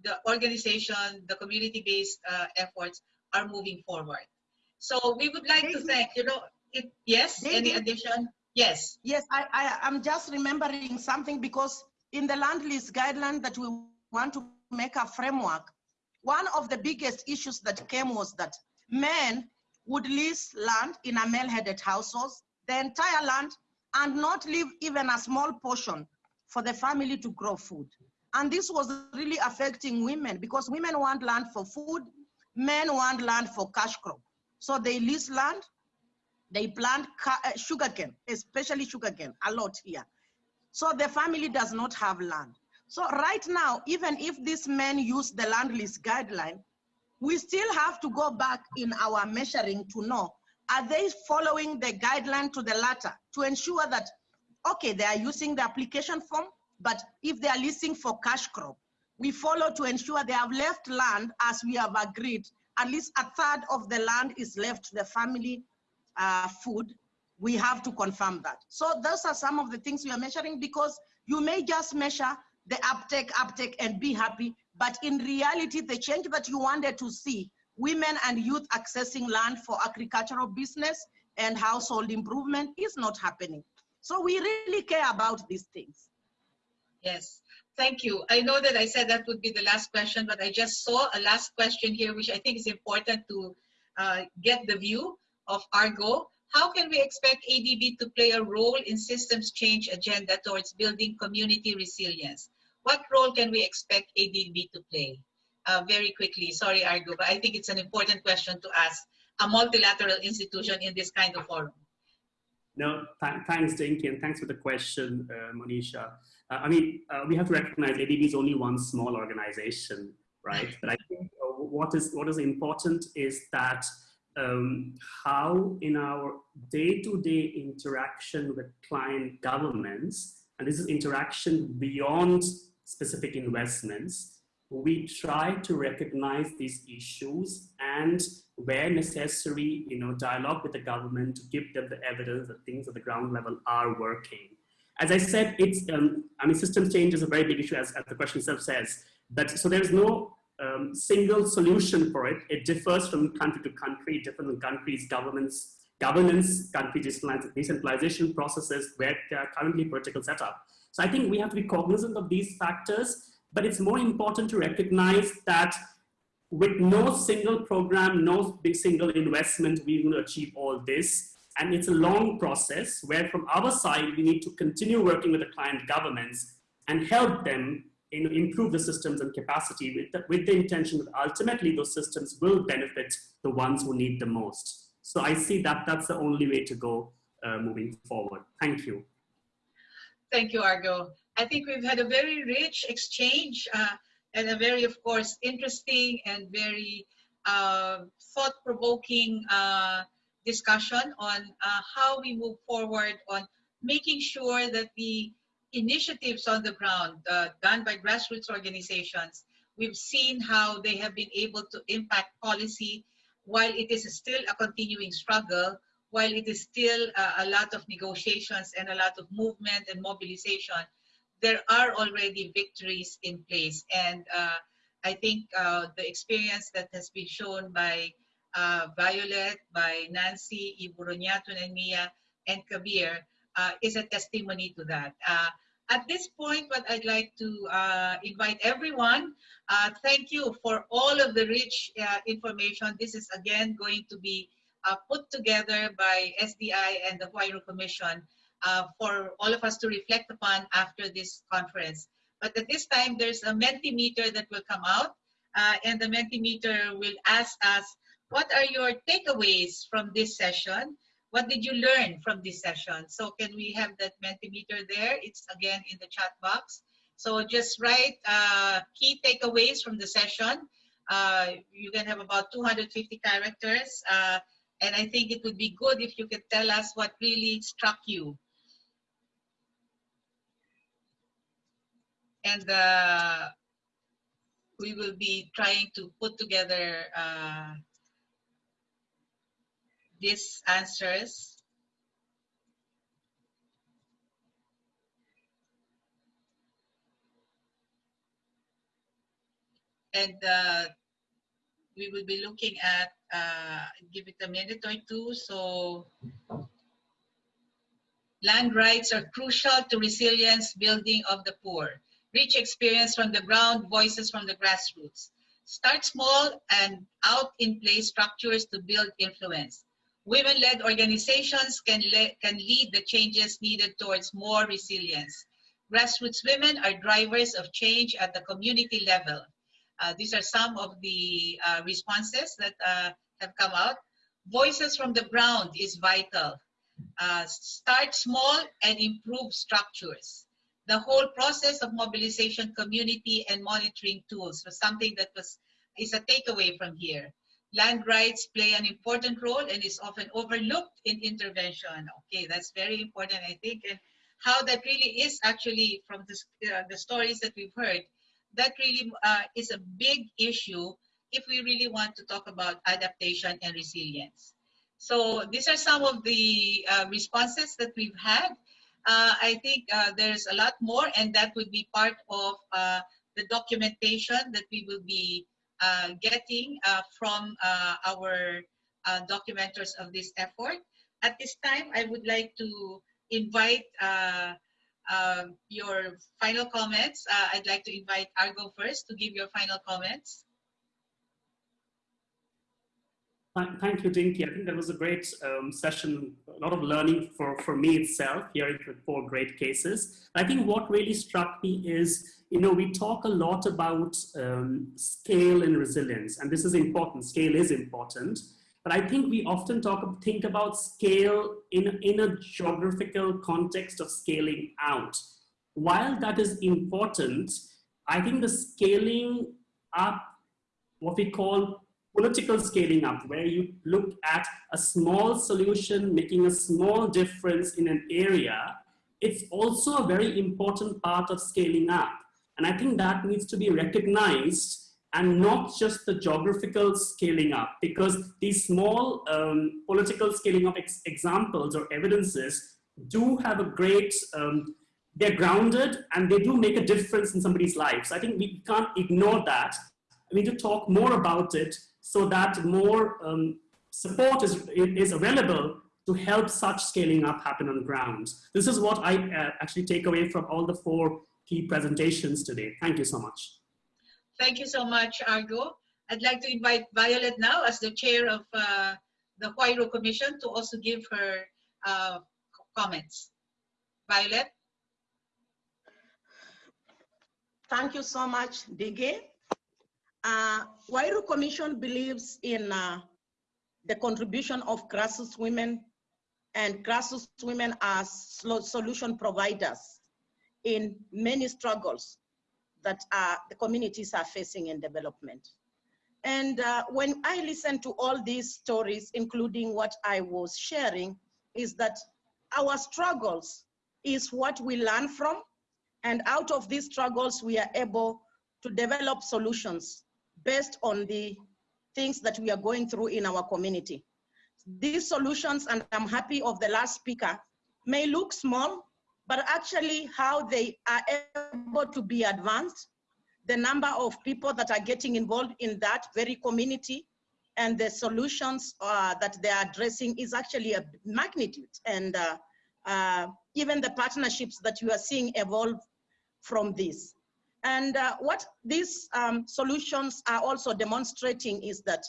the organization, the community-based uh, efforts are moving forward. So we would like to thank, you know, it, yes, any addition? Yes. Yes, I, I, I'm just remembering something because in the land lease guideline that we want to make a framework, one of the biggest issues that came was that men would lease land in a male-headed households, the entire land, and not leave even a small portion for the family to grow food. And this was really affecting women because women want land for food, men want land for cash crop. So they lease land, they plant uh, sugarcane, especially sugarcane, a lot here. So the family does not have land. So right now, even if these men use the land lease guideline, we still have to go back in our measuring to know, are they following the guideline to the latter to ensure that, okay, they are using the application form, but if they are leasing for cash crop, we follow to ensure they have left land as we have agreed, at least a third of the land is left to the family uh, food, we have to confirm that. So those are some of the things we are measuring because you may just measure the uptake, uptake, and be happy, but in reality, the change that you wanted to see, women and youth accessing land for agricultural business and household improvement is not happening. So we really care about these things. Yes, thank you. I know that I said that would be the last question, but I just saw a last question here, which I think is important to uh, get the view of Argo. How can we expect ADB to play a role in systems change agenda towards building community resilience? What role can we expect ADB to play? Uh, very quickly, sorry Argo, but I think it's an important question to ask a multilateral institution in this kind of forum. No, th thanks, Dinky, and thanks for the question, uh, Monisha. Uh, I mean, uh, we have to recognize ADB is only one small organization, right? But I think uh, what is what is important is that um, how in our day-to-day -day interaction with client governments, and this is interaction beyond specific investments, we try to recognize these issues and where necessary, you know, dialogue with the government to give them the evidence that things at the ground level are working. As I said, it's, um, I mean, system change is a very big issue as, as the question itself says, but so there's no um, single solution for it. It differs from country to country, different countries, governments, governance, country decentralization processes, where they are currently political setup. So I think we have to be cognizant of these factors, but it's more important to recognize that with no single program, no big single investment, we will achieve all this. And it's a long process where from our side, we need to continue working with the client governments and help them in, improve the systems and capacity with the, with the intention that ultimately those systems will benefit the ones who need the most. So I see that that's the only way to go uh, moving forward. Thank you. Thank you, Argo. I think we've had a very rich exchange uh, and a very, of course, interesting and very uh, thought-provoking uh, discussion on uh, how we move forward on making sure that the initiatives on the ground uh, done by grassroots organizations, we've seen how they have been able to impact policy while it is still a continuing struggle, while it is still uh, a lot of negotiations and a lot of movement and mobilization, there are already victories in place. And uh, I think uh, the experience that has been shown by uh, Violet, by Nancy, Iburonyatun, and Mia, and Kabir uh, is a testimony to that. Uh, at this point, what I'd like to uh, invite everyone, thank you for all of the rich information. This is again going to be put together by SDI and the Huairou Commission uh, for all of us to reflect upon after this conference. But at this time, there's a Mentimeter that will come out, uh, and the Mentimeter will ask us, what are your takeaways from this session? What did you learn from this session? So can we have that Mentimeter there? It's again in the chat box. So just write uh, key takeaways from the session. Uh, you can have about 250 characters. Uh, and I think it would be good if you could tell us what really struck you. And uh, we will be trying to put together uh, these answers. And uh, we will be looking at uh, give it a minute or two. So land rights are crucial to resilience building of the poor. Rich experience from the ground, voices from the grassroots. Start small and out in place structures to build influence. Women-led organizations can, le can lead the changes needed towards more resilience. Grassroots women are drivers of change at the community level. Uh, these are some of the uh, responses that uh, have come out. Voices from the ground is vital. Uh, start small and improve structures. The whole process of mobilization community and monitoring tools was something that was is a takeaway from here. Land rights play an important role and is often overlooked in intervention. Okay, that's very important, I think, and how that really is actually from the, uh, the stories that we've heard, that really uh, is a big issue if we really want to talk about adaptation and resilience. So these are some of the uh, responses that we've had. Uh, I think uh, there's a lot more and that would be part of uh, the documentation that we will be uh, getting uh, from our documenters of this effort. At this time, I would like to invite your final comments. I'd like to invite Argo first to give your final comments. Thank you, Dinky. I think that was a great um, session, a lot of learning for, for me itself, hearing four great cases. I think what really struck me is, you know, we talk a lot about um, scale and resilience, and this is important, scale is important, but I think we often talk, think about scale in, in a geographical context of scaling out. While that is important, I think the scaling up, what we call political scaling up, where you look at a small solution making a small difference in an area, it's also a very important part of scaling up. And I think that needs to be recognized and not just the geographical scaling up, because these small um, political scaling up ex examples or evidences do have a great, um, they're grounded and they do make a difference in somebody's lives. I think we can't ignore that. We need to talk more about it so that more um, support is, is available to help such scaling up happen on the ground. This is what I uh, actually take away from all the four key presentations today. Thank you so much. Thank you so much, Argo. I'd like to invite Violet now as the chair of uh, the Huairou Commission to also give her uh, comments. Violet? Thank you so much, Dinky. Uh, Huairou Commission believes in uh, the contribution of grassroots women and grassroots women as solution providers in many struggles that uh, the communities are facing in development. And uh, when I listen to all these stories, including what I was sharing, is that our struggles is what we learn from. And out of these struggles, we are able to develop solutions based on the things that we are going through in our community. These solutions, and I'm happy of the last speaker, may look small, but actually how they are able to be advanced, the number of people that are getting involved in that very community, and the solutions uh, that they're addressing is actually a magnitude. And uh, uh, even the partnerships that you are seeing evolve from this. And uh, what these um, solutions are also demonstrating is that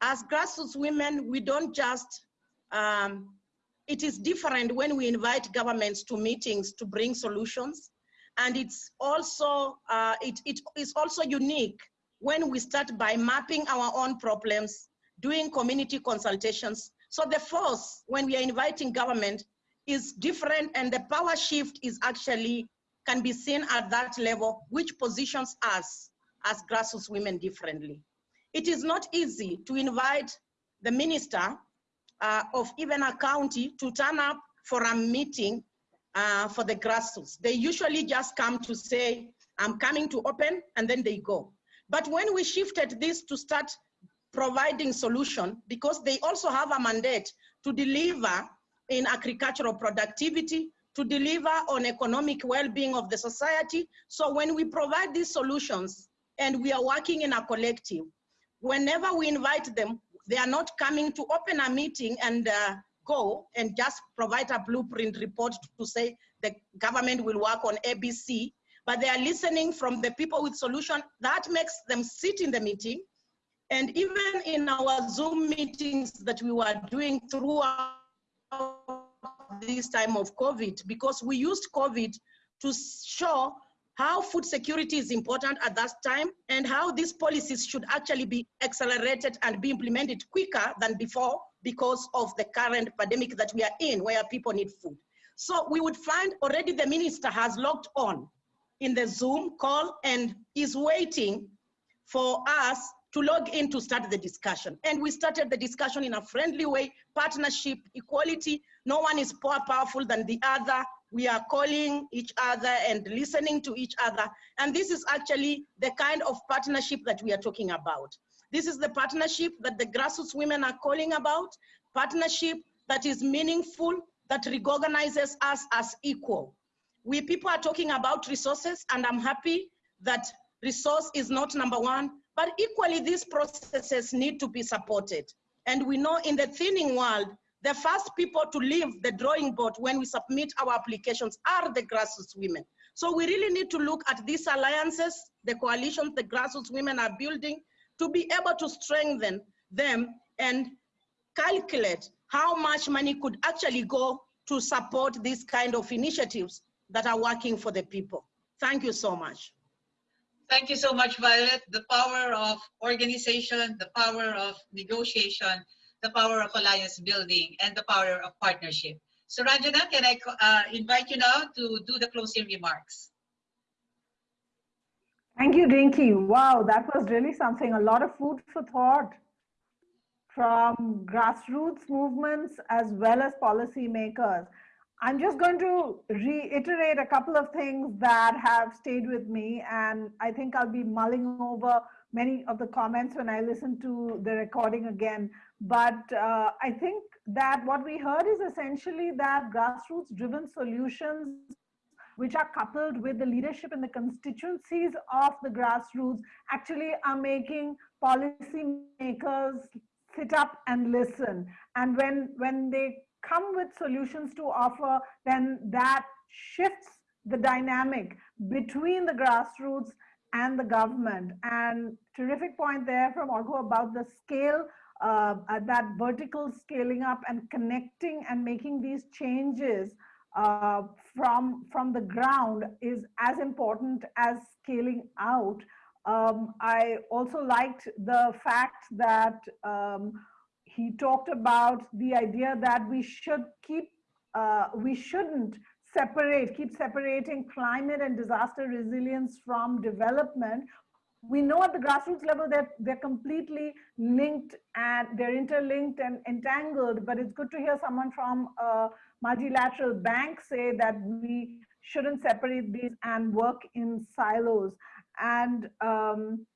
as grassroots women, we don't just, um, it is different when we invite governments to meetings to bring solutions. And it's also, uh, it, it is also unique when we start by mapping our own problems, doing community consultations. So the force, when we are inviting government, is different and the power shift is actually can be seen at that level, which positions us as grassroots women differently. It is not easy to invite the minister uh, of even a county to turn up for a meeting uh, for the grassroots. They usually just come to say, I'm coming to open, and then they go. But when we shifted this to start providing solution, because they also have a mandate to deliver in agricultural productivity, to deliver on economic well-being of the society. So when we provide these solutions and we are working in a collective, whenever we invite them, They are not coming to open a meeting and uh, go and just provide a blueprint report to say the government will work on ABC, but they are listening from the people with solution. That makes them sit in the meeting. And even in our Zoom meetings that we were doing throughout this time of COVID, because we used COVID to show how food security is important at that time and how these policies should actually be accelerated and be implemented quicker than before because of the current pandemic that we are in where people need food. So we would find already the minister has logged on in the Zoom call and is waiting for us to log in to start the discussion. And we started the discussion in a friendly way, partnership, equality. No one is more powerful than the other. We are calling each other and listening to each other. And this is actually the kind of partnership that we are talking about. This is the partnership that the grassroots women are calling about, partnership that is meaningful, that recognizes us as equal. We people are talking about resources and I'm happy that resource is not number one, but equally these processes need to be supported. And we know in the thinning world, the first people to leave the drawing board when we submit our applications are the grassroots women. So we really need to look at these alliances, the coalitions the grassroots women are building to be able to strengthen them and calculate how much money could actually go to support these kind of initiatives that are working for the people. Thank you so much. Thank you so much, Violet. The power of organization, the power of negotiation, the power of alliance building, and the power of partnership. So Ranjana, can I uh, invite you now to do the closing remarks? Thank you, Dinky. Wow, that was really something. A lot of food for thought from grassroots movements as well as policymakers. I'm just going to reiterate a couple of things that have stayed with me, and I think I'll be mulling over many of the comments when I listen to the recording again. But uh, I think that what we heard is essentially that grassroots driven solutions which are coupled with the leadership in the constituencies of the grassroots actually are making policymakers sit up and listen. And when, when they come with solutions to offer, then that shifts the dynamic between the grassroots and the government. And terrific point there from Orgo about the scale, uh, uh, that vertical scaling up and connecting and making these changes uh, from, from the ground is as important as scaling out. Um, I also liked the fact that um, he talked about the idea that we should keep, uh, we shouldn't separate, keep separating climate and disaster resilience from development. We know at the grassroots level that they're completely linked and they're interlinked and entangled, but it's good to hear someone from a multilateral bank say that we shouldn't separate these and work in silos. And um,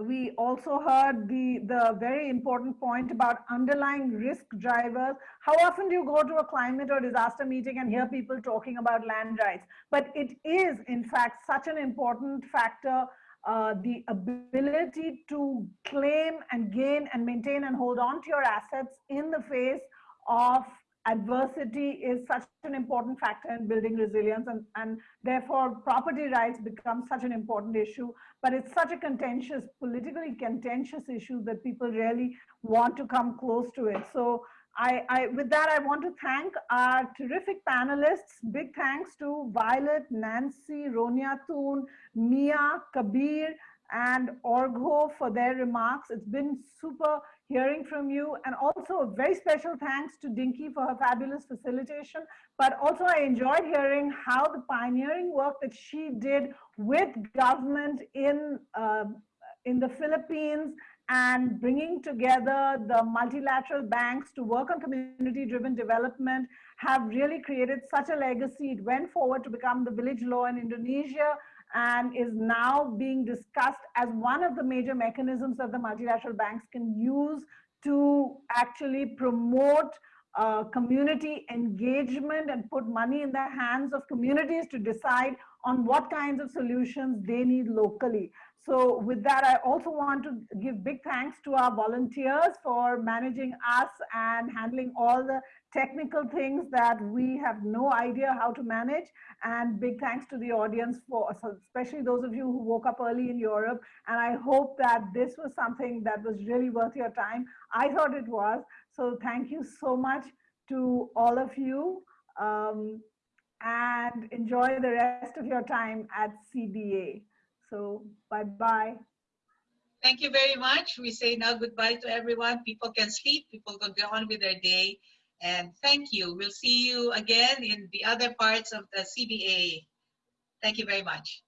we also heard the, the very important point about underlying risk drivers. How often do you go to a climate or disaster meeting and hear people talking about land rights? But it is, in fact, such an important factor uh, the ability to claim and gain and maintain and hold on to your assets in the face of adversity is such an important factor in building resilience and, and therefore property rights become such an important issue. But it's such a contentious politically contentious issue that people really want to come close to it. So I, I with that i want to thank our terrific panelists. Big thanks to violet nancy ronia Thun, mia kabir and orgho for their remarks. It's been super hearing from you. And also a very special thanks to Dinky for her fabulous facilitation. But also I enjoyed hearing how the pioneering work that she did with government in, uh, in the Philippines and bringing together the multilateral banks to work on community driven development have really created such a legacy. It went forward to become the village law in Indonesia and is now being discussed as one of the major mechanisms that the multilateral banks can use to actually promote uh, community engagement and put money in the hands of communities to decide on what kinds of solutions they need locally. So with that, I also want to give big thanks to our volunteers for managing us and handling all the technical things that we have no idea how to manage. And big thanks to the audience for, especially those of you who woke up early in Europe. And I hope that this was something that was really worth your time. I thought it was. So thank you so much to all of you. Um, and enjoy the rest of your time at CBA. So bye-bye. Thank you very much. We say now goodbye to everyone. People can sleep, people can go on with their day. And thank you. We'll see you again in the other parts of the CBA. Thank you very much.